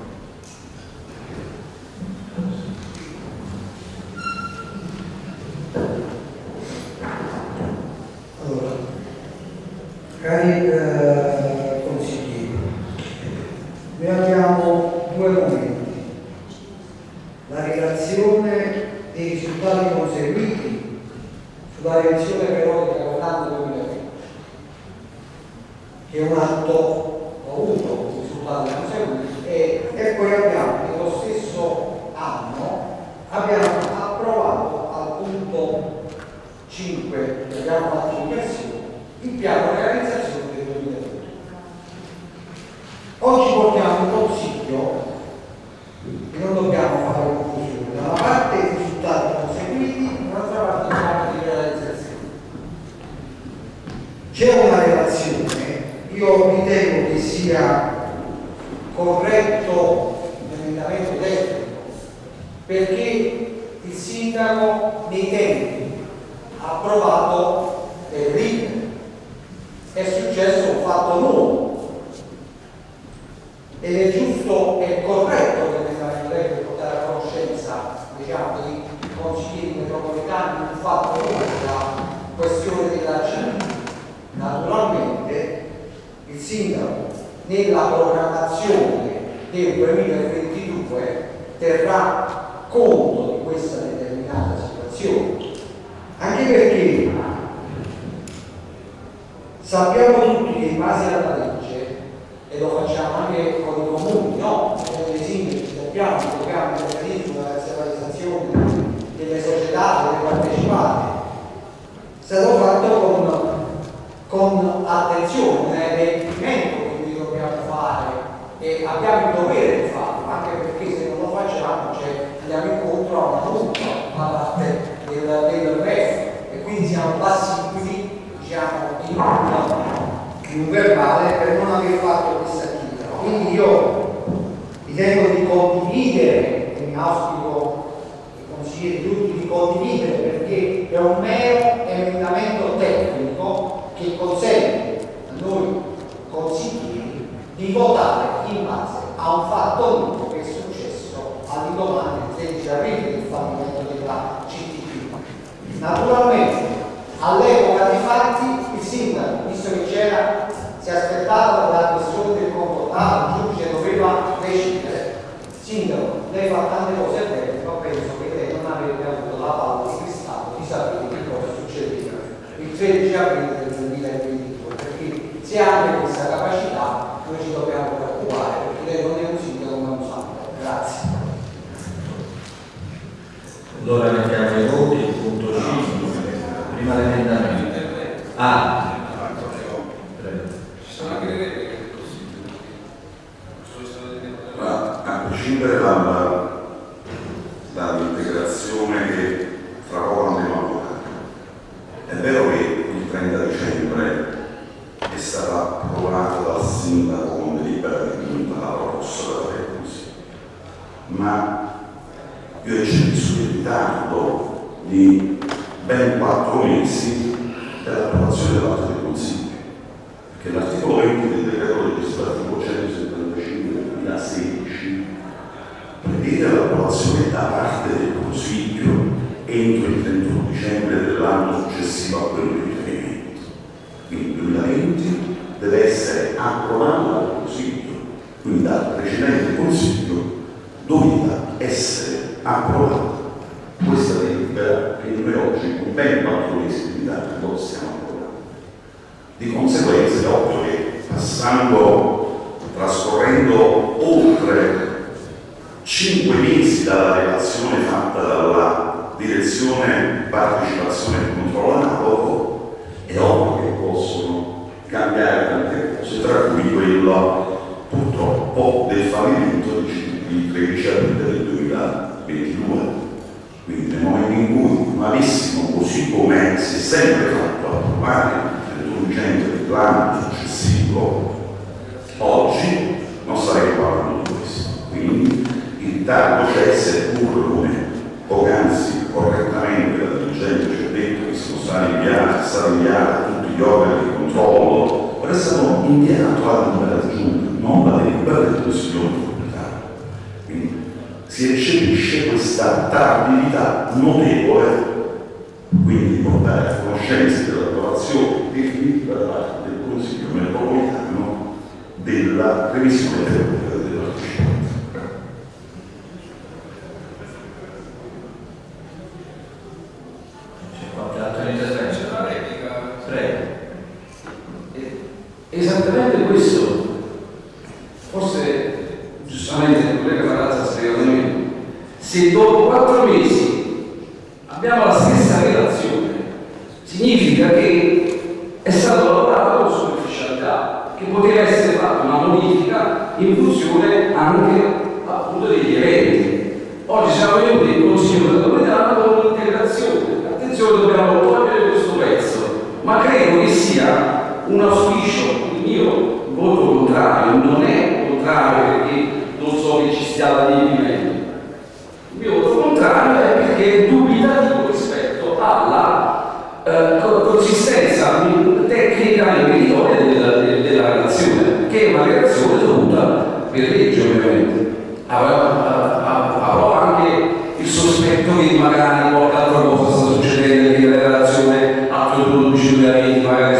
D: se
G: dopo quattro mesi abbiamo la stessa relazione, significa che è stato lavorato con superficialità, che poteva essere fatta una modifica in funzione anche appunto degli eventi. Oggi siamo venuti in Consiglio metropolitano con un'integrazione. Attenzione, dobbiamo togliere questo pezzo, ma credo che sia un auspicio, il mio voto contrario non è contrario perché non so che ci sia la divina contrario è perché dubitativo rispetto alla eh, consistenza tecnica e meritoria della, della relazione, che è una relazione dovuta per legge ovviamente. Avrò anche il sospetto che magari qualche altra cosa sta succedendo, che la relazione
B: ha
D: prodotto 10.000 magari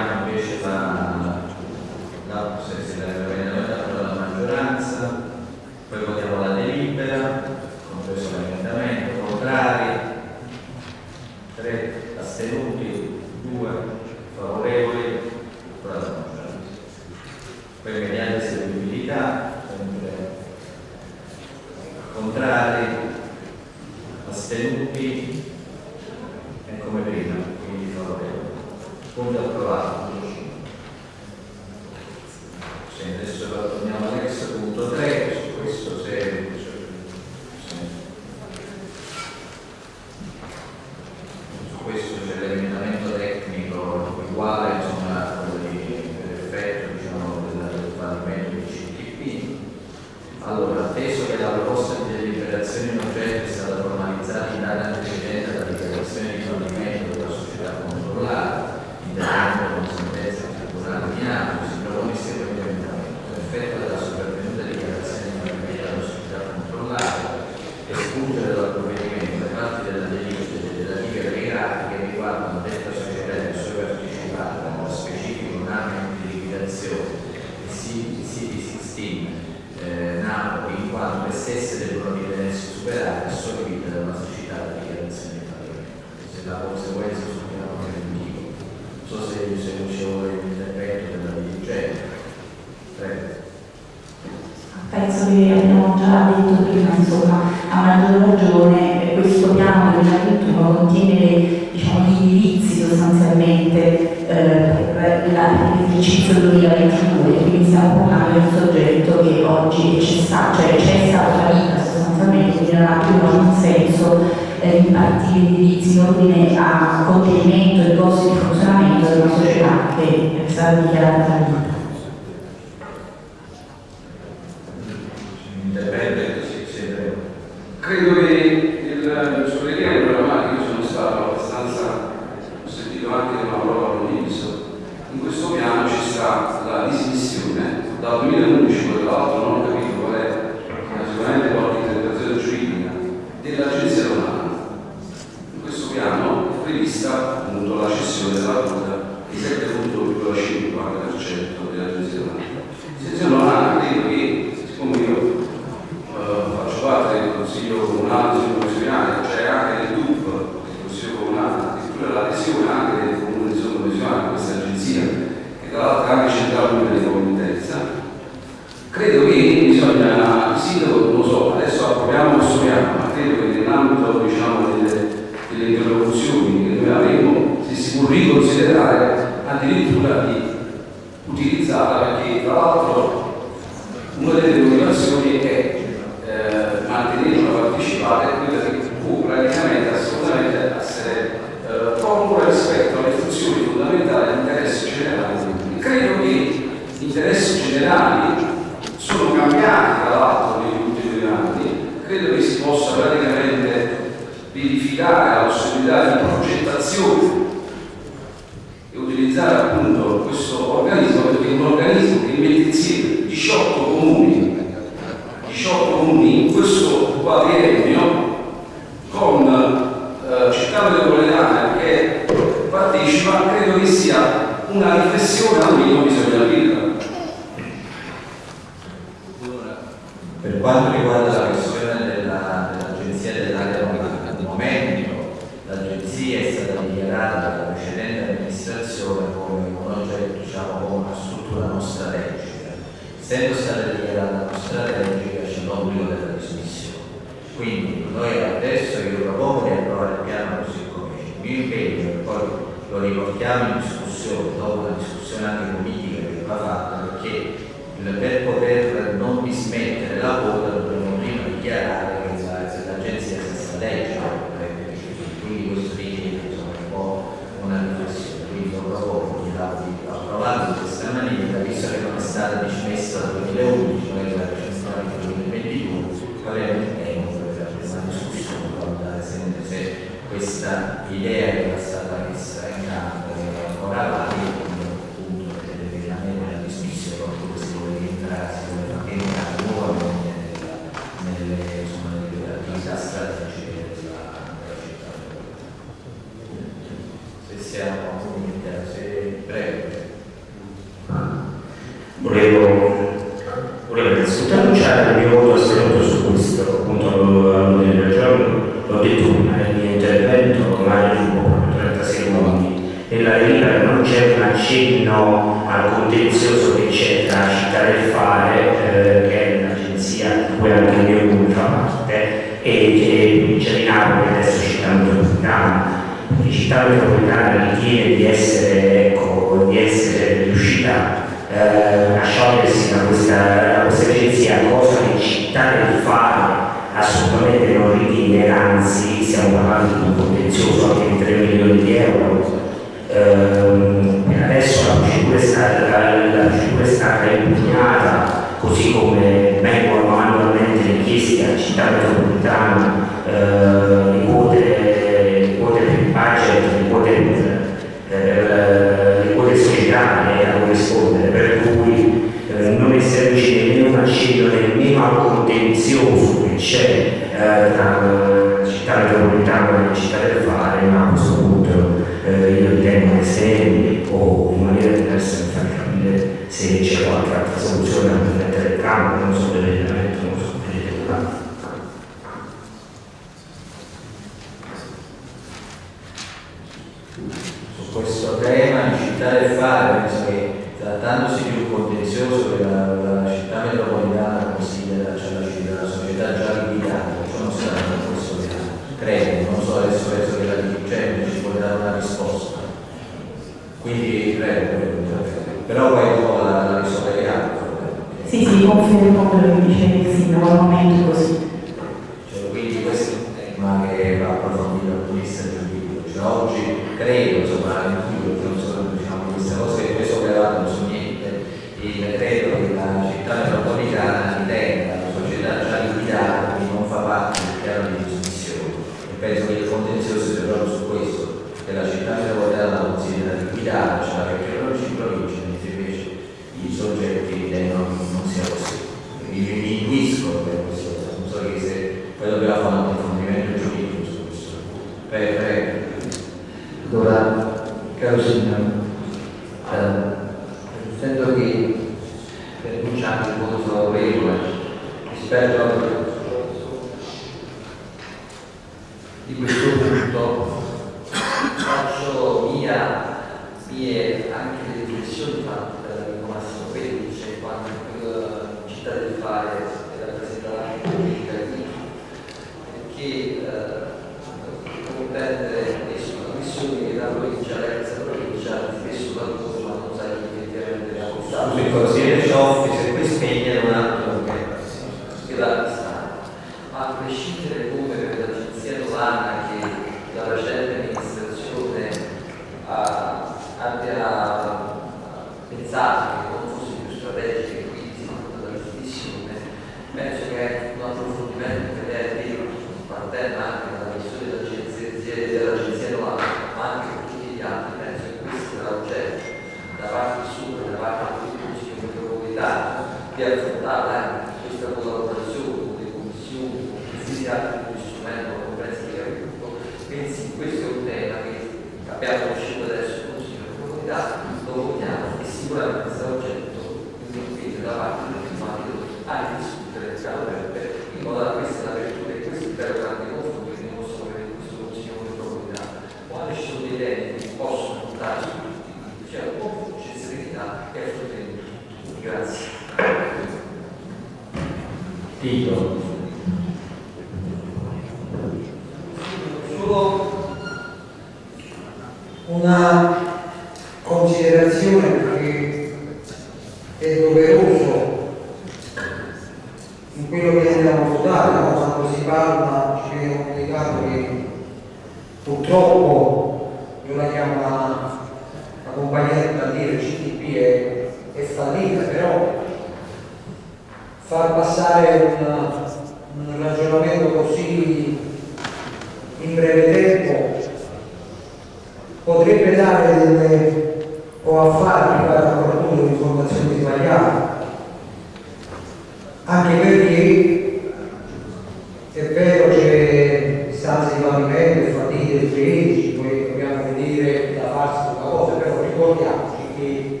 D: farsi una cosa, però ricordiamoci che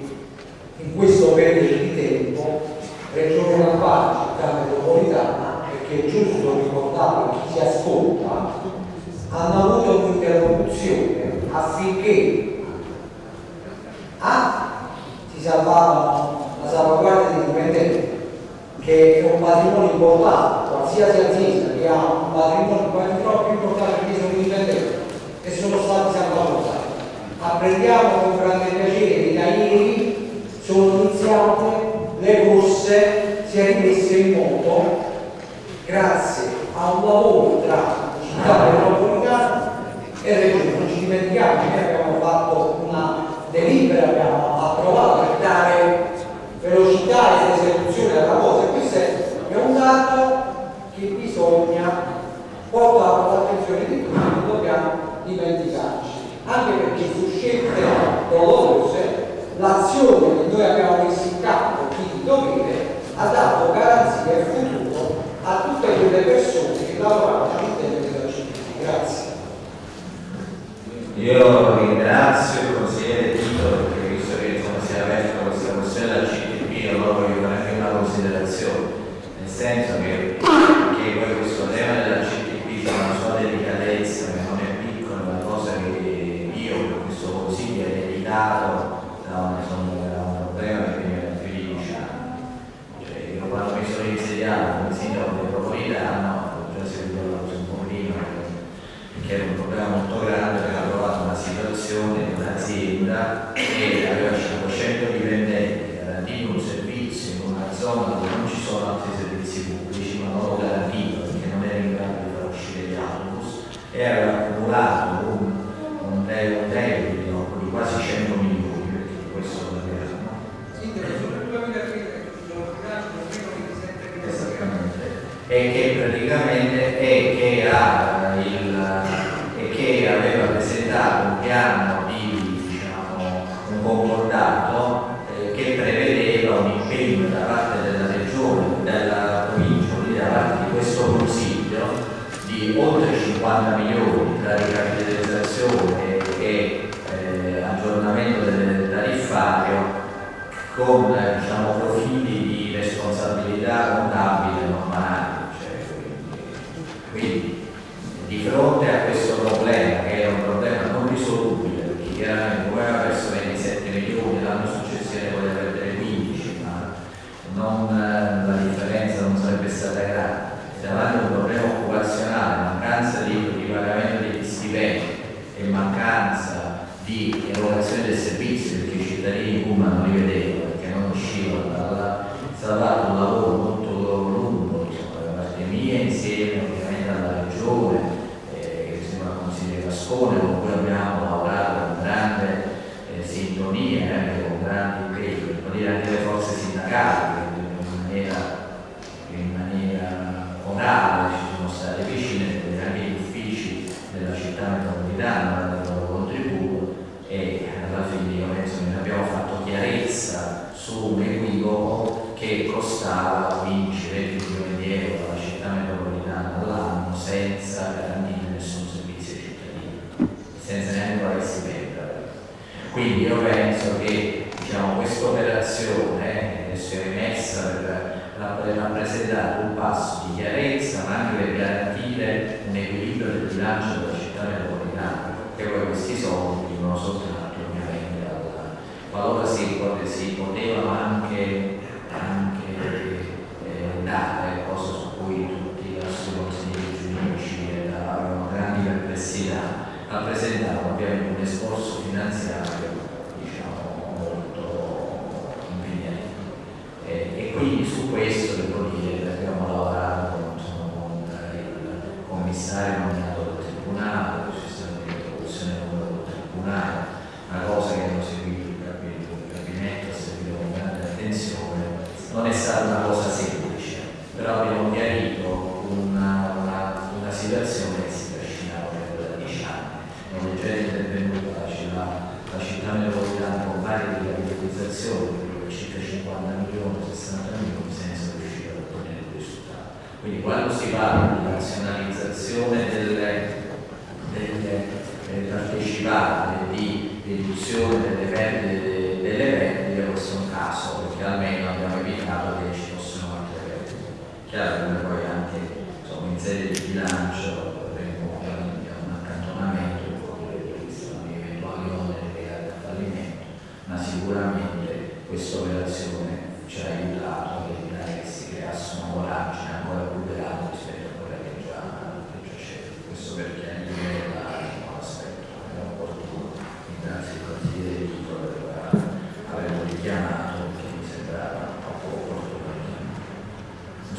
D: in questo periodo di tempo Regione Lombardia, città metropolitana, perché è giusto ricordarlo a chi si ascolta, hanno avuto un'interruzione affinché A si salvava la salvaguardia dei dipendenti, che è un patrimonio importante, qualsiasi azienda che ha un patrimonio, patrimonio più importante prendiamo con grande piacere che da ieri sono iniziate le corse, si è rimesse in moto grazie a un lavoro tra città e comunità e regione. Non ci dimentichiamo che abbiamo fatto una delibera, abbiamo approvato per dare velocità ed esecuzione alla cosa. Questo è un dato che bisogna portare all'attenzione di tutti, non dobbiamo dimenticare anche perché su scelte dolorose l'azione che noi abbiamo messo in campo di dovere ha dato garanzia e futuro a tutte quelle persone che lavoravano all'interno della città. Grazie.
B: Io ringrazio il consigliere Tito perché visto che insomma, si è aperta questa questione della CTP, allora voglio fare anche una considerazione, nel senso che e che, era il, e che aveva presentato un piano di diciamo, un concordato eh, che prevedeva un impegno da parte della regione, della provincia, quindi da parte di questo consiglio di oltre 50 milioni tra ricapitalizzazione e eh, aggiornamento del tariffario con eh,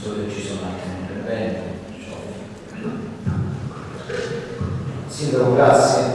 B: Non so se ci sono altri interventi.
F: Sindaco, grazie.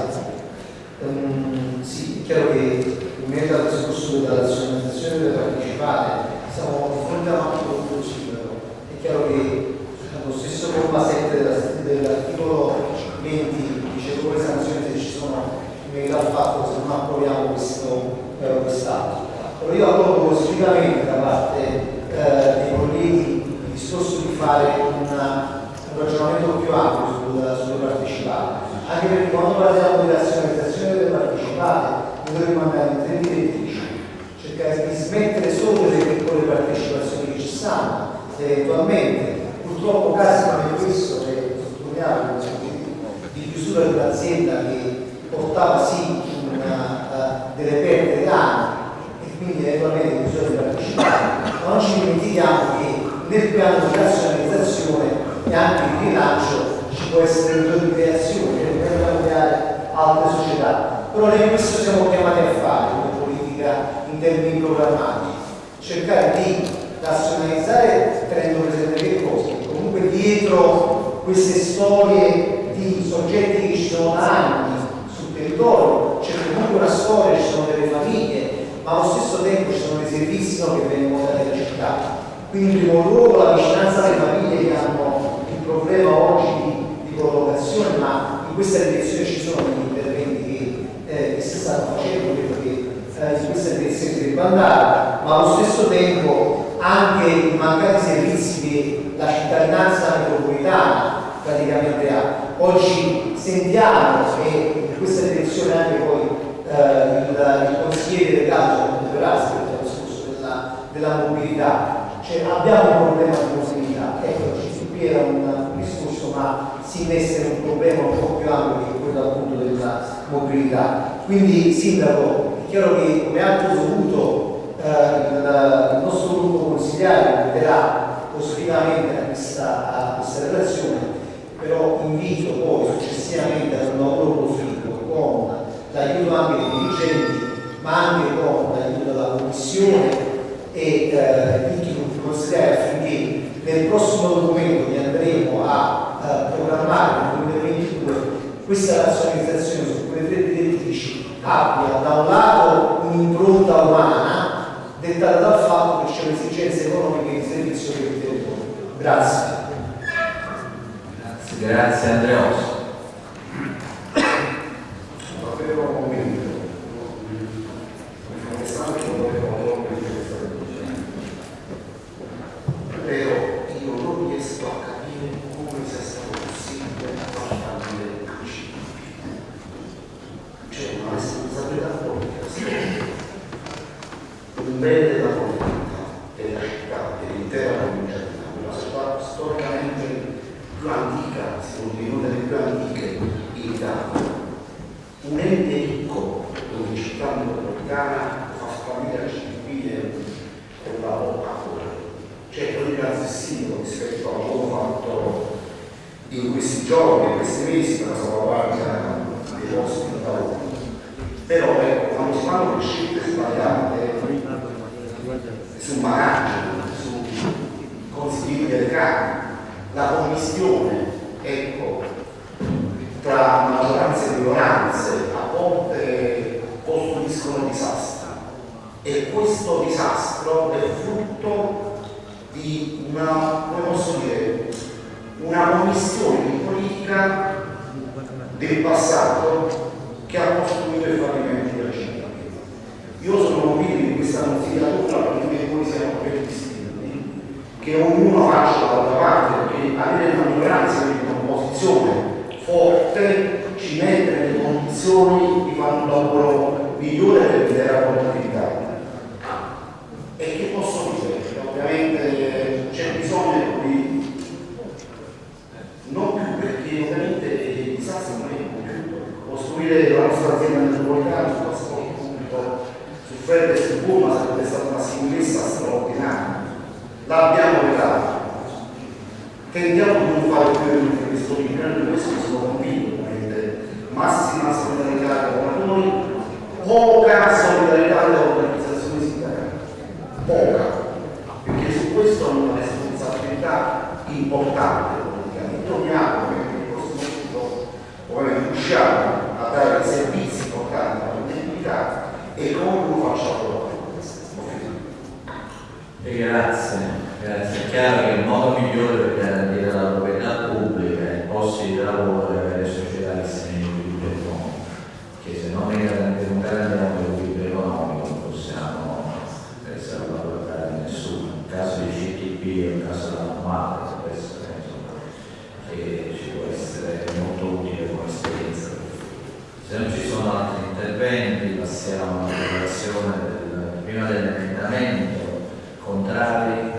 O: bene, passiamo alla
B: votazione del, prima dell'emendamento, contrari,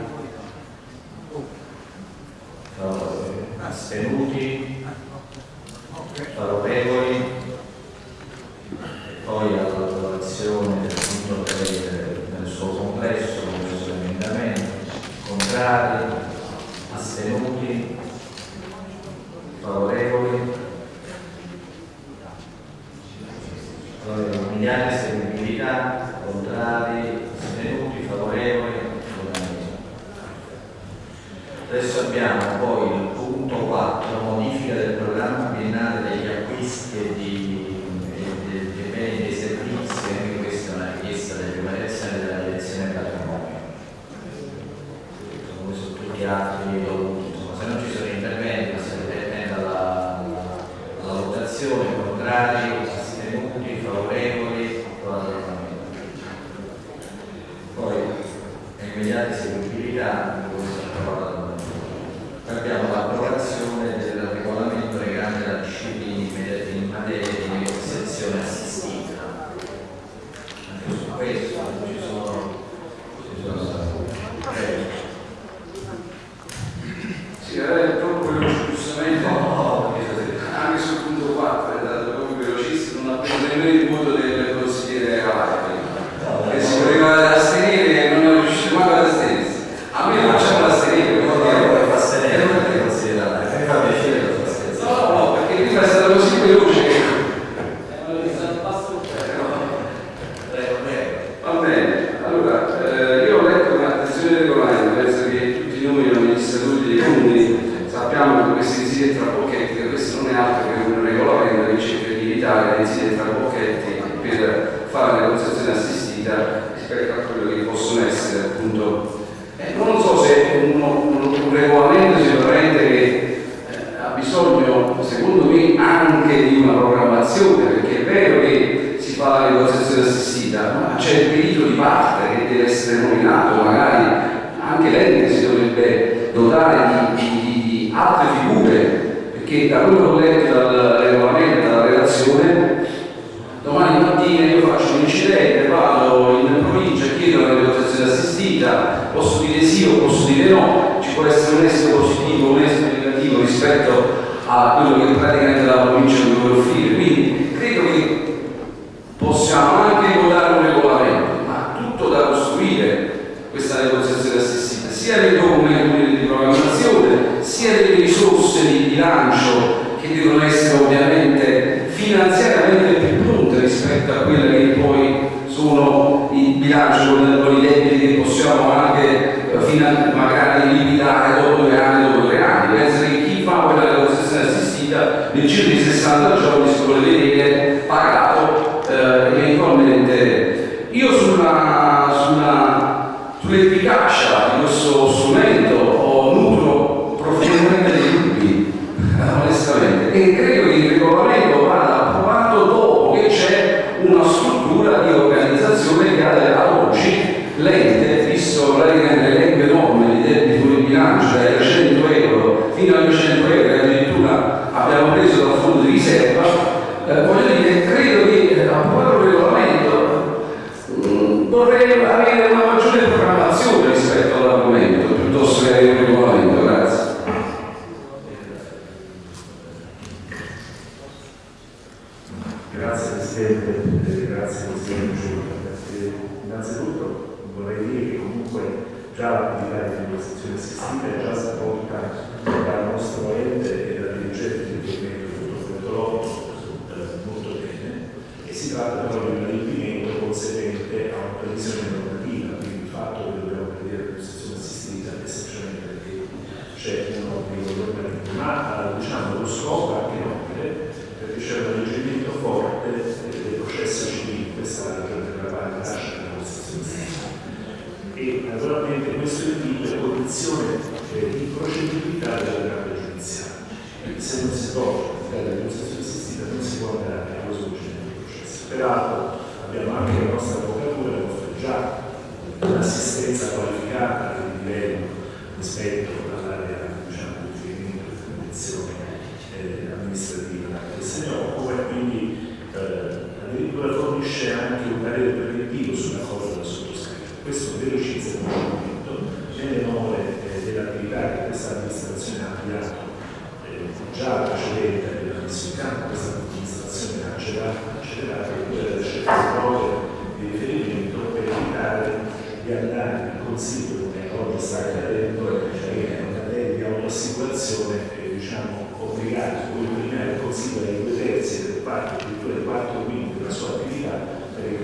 B: oh. astenuti,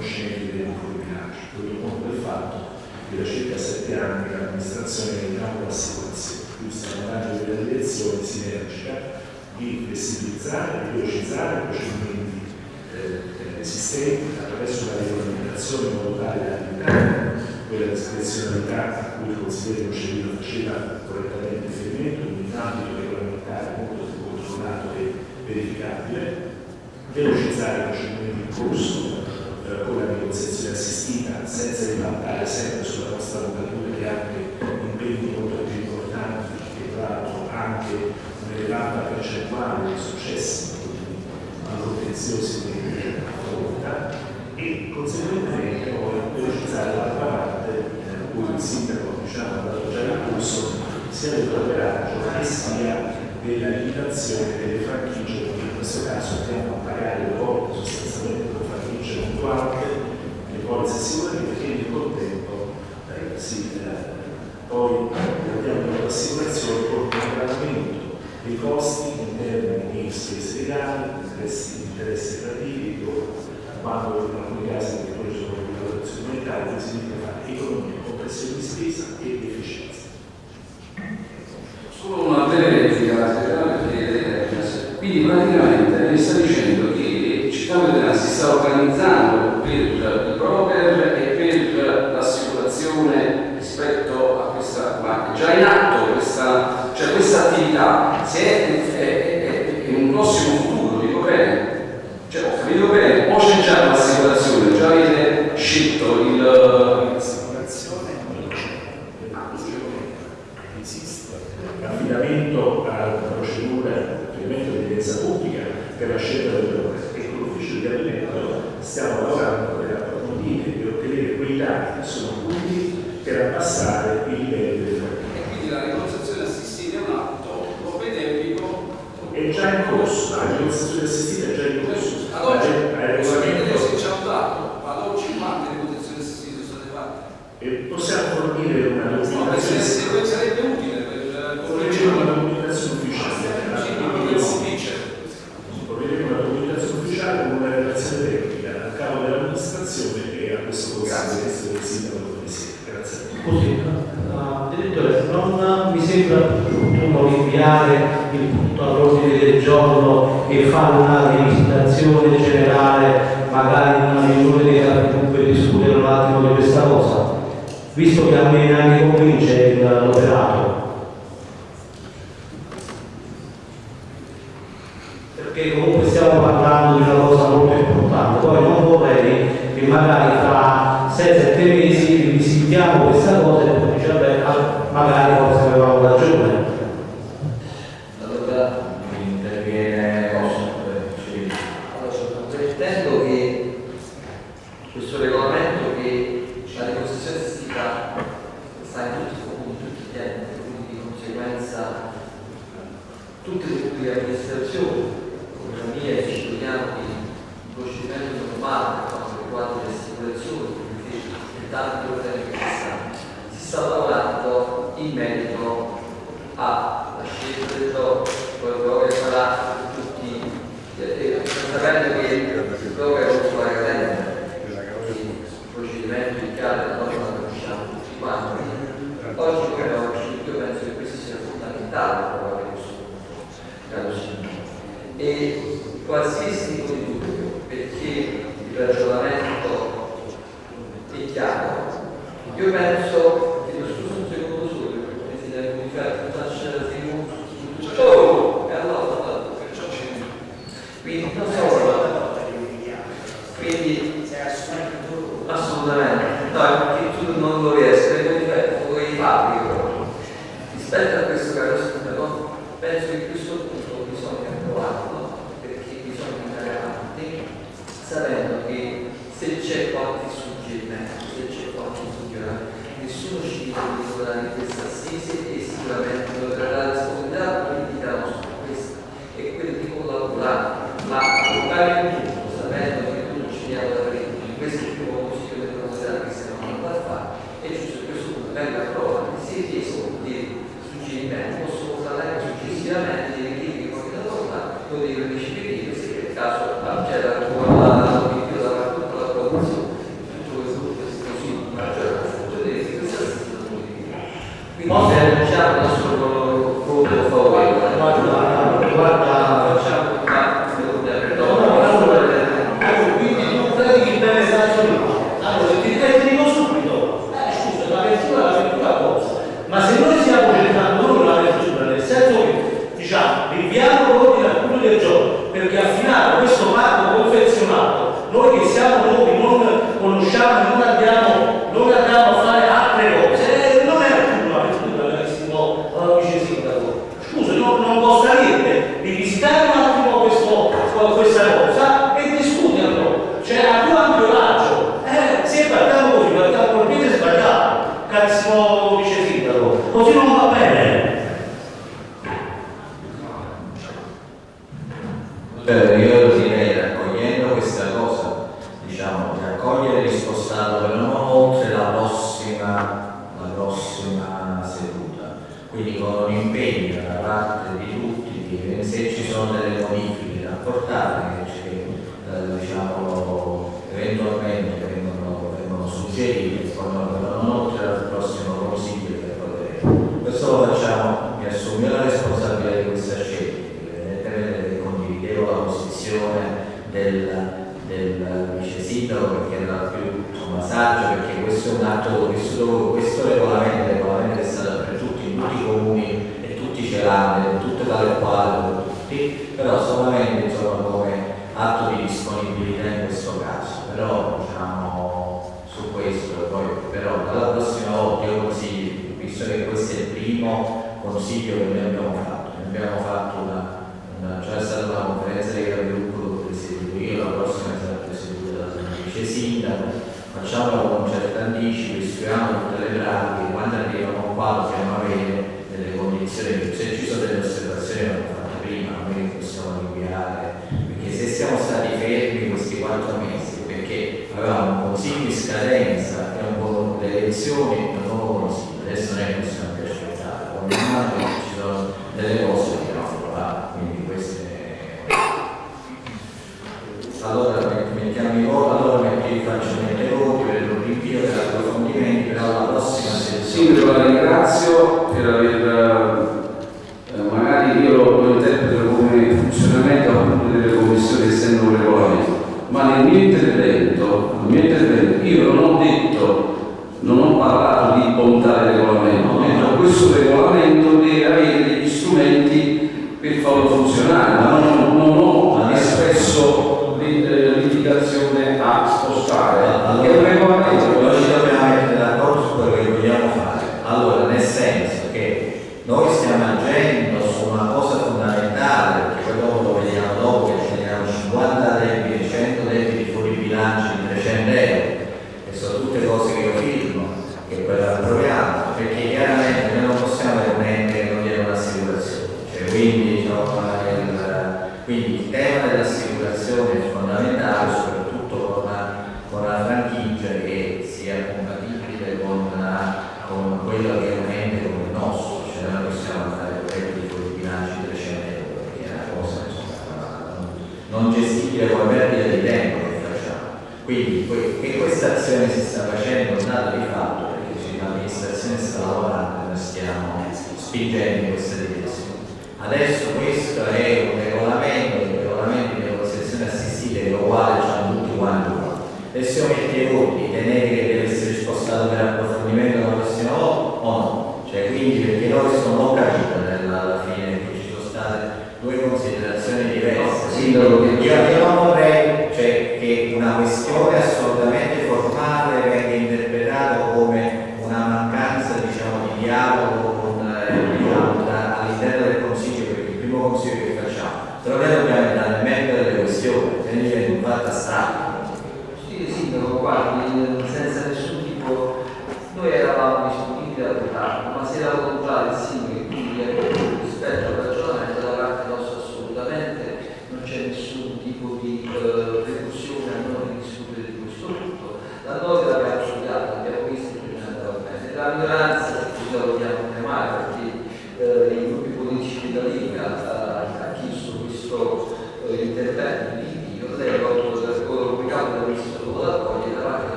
B: coscienti dei
G: piccoli bilanci,
P: tutto conto del fatto che da circa sette anni l'amministrazione è in campo assicurazione, più salvataggio delle direzione sinergica, di flessibilizzare e velocizzare i procedimenti eh, eh esistenti attraverso la regolamentazione in modo tale da limitare quella discrezionalità a cui il consigliere Procedino faceva correttamente riferimento, in un ambito regolamentare molto più controllato e verificabile, velocizzare i procedimenti in corso la negoziazione assistita senza ribaltare sempre sulla nostra avvocatura che ha anche impegni molto più importanti e tra l'altro anche un'elevata percentuale di successi malcontenziosi che affronta e conseguentemente poi velocizzare l'altra parte eh, cui il sindaco diciamo ha dato già l'impulso sia del cooperaggio che sia della limitazione delle franchigie che in questo caso andiamo a pagare le volte sostanzialmente succeduto anche che sicura successivamente, che nel contempo eh, si, eh, poi abbiamo l'assicurazione con un aggravamento dei costi in termini di spese legali, interessi, interessi relativi, quando in alcuni casi le sono di valutazione monetaria, significa fare economia, compressione di spesa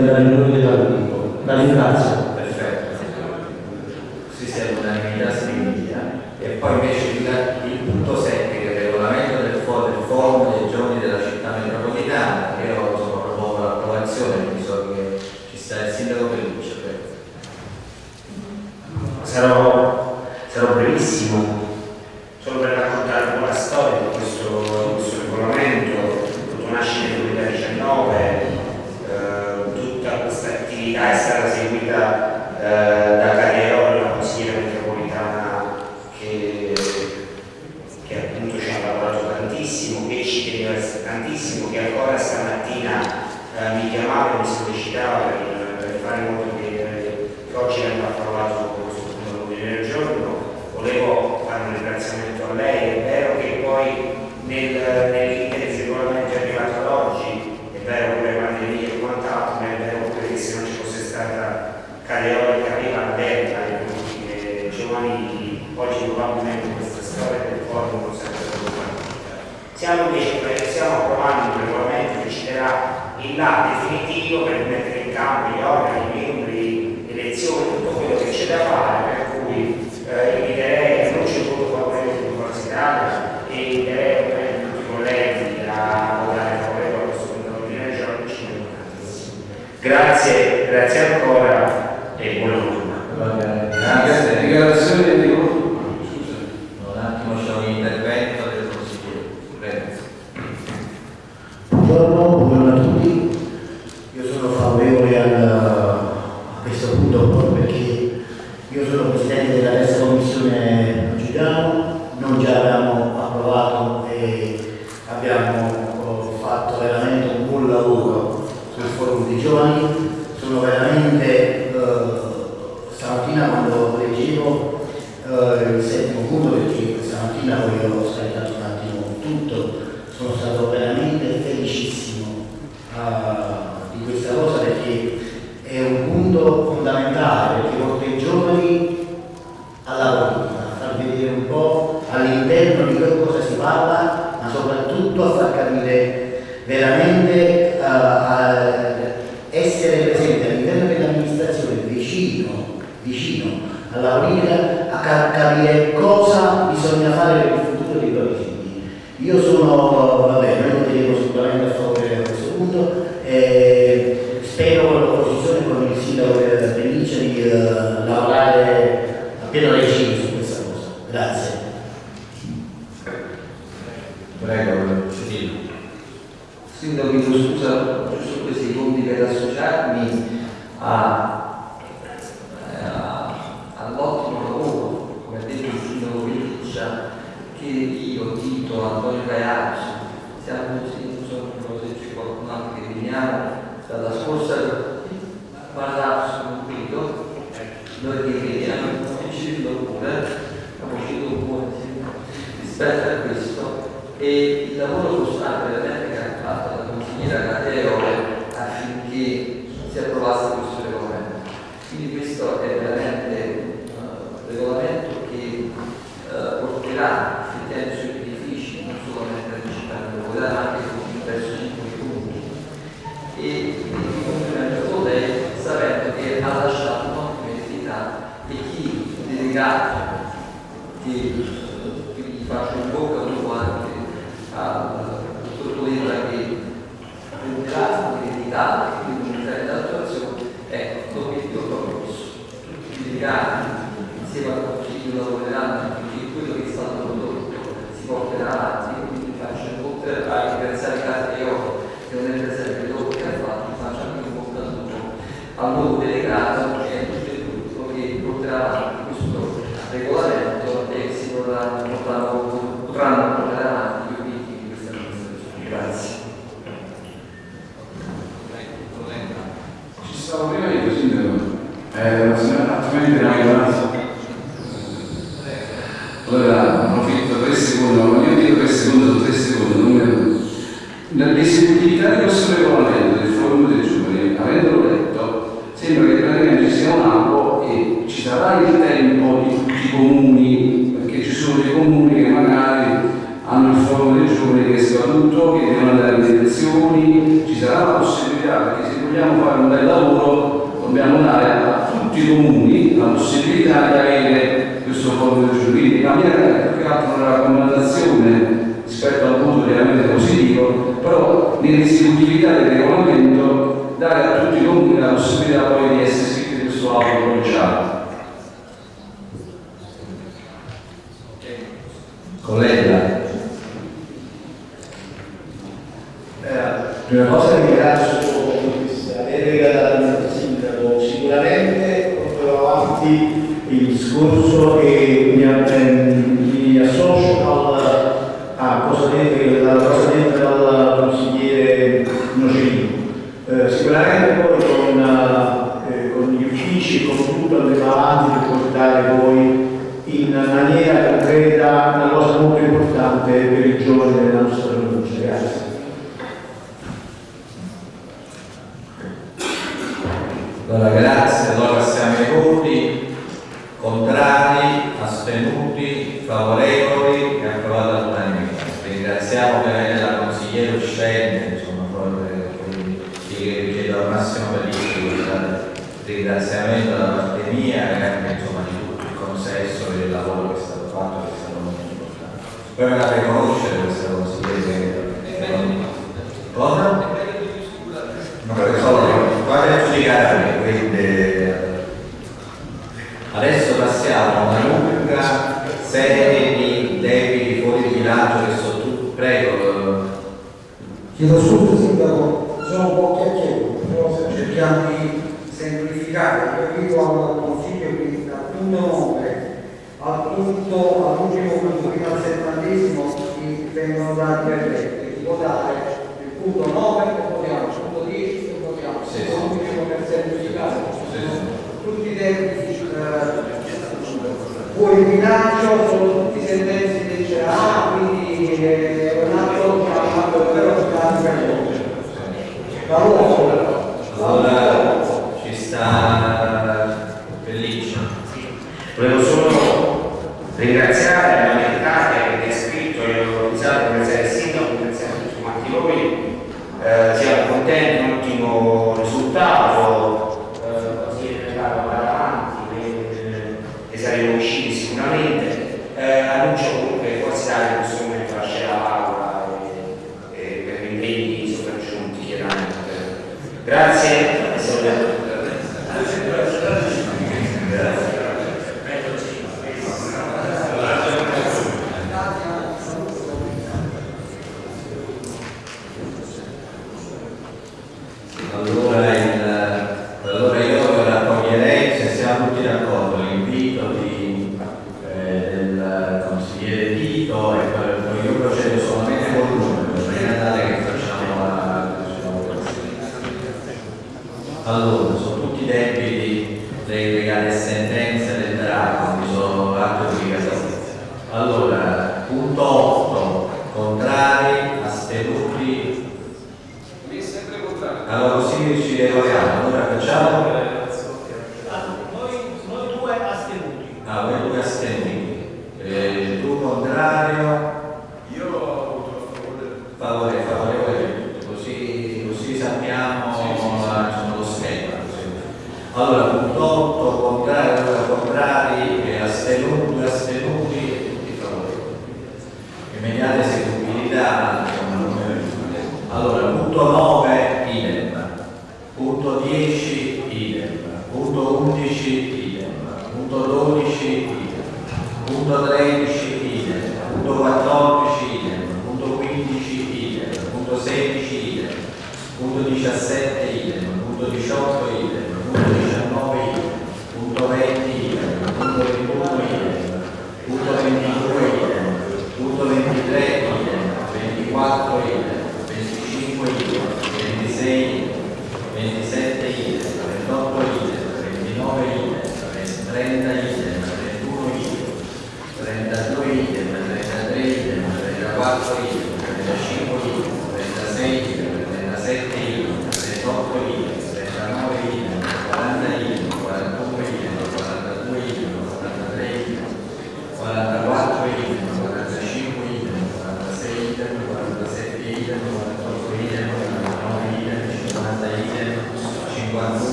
F: nella
J: riunione dell'articolo. La ringrazio.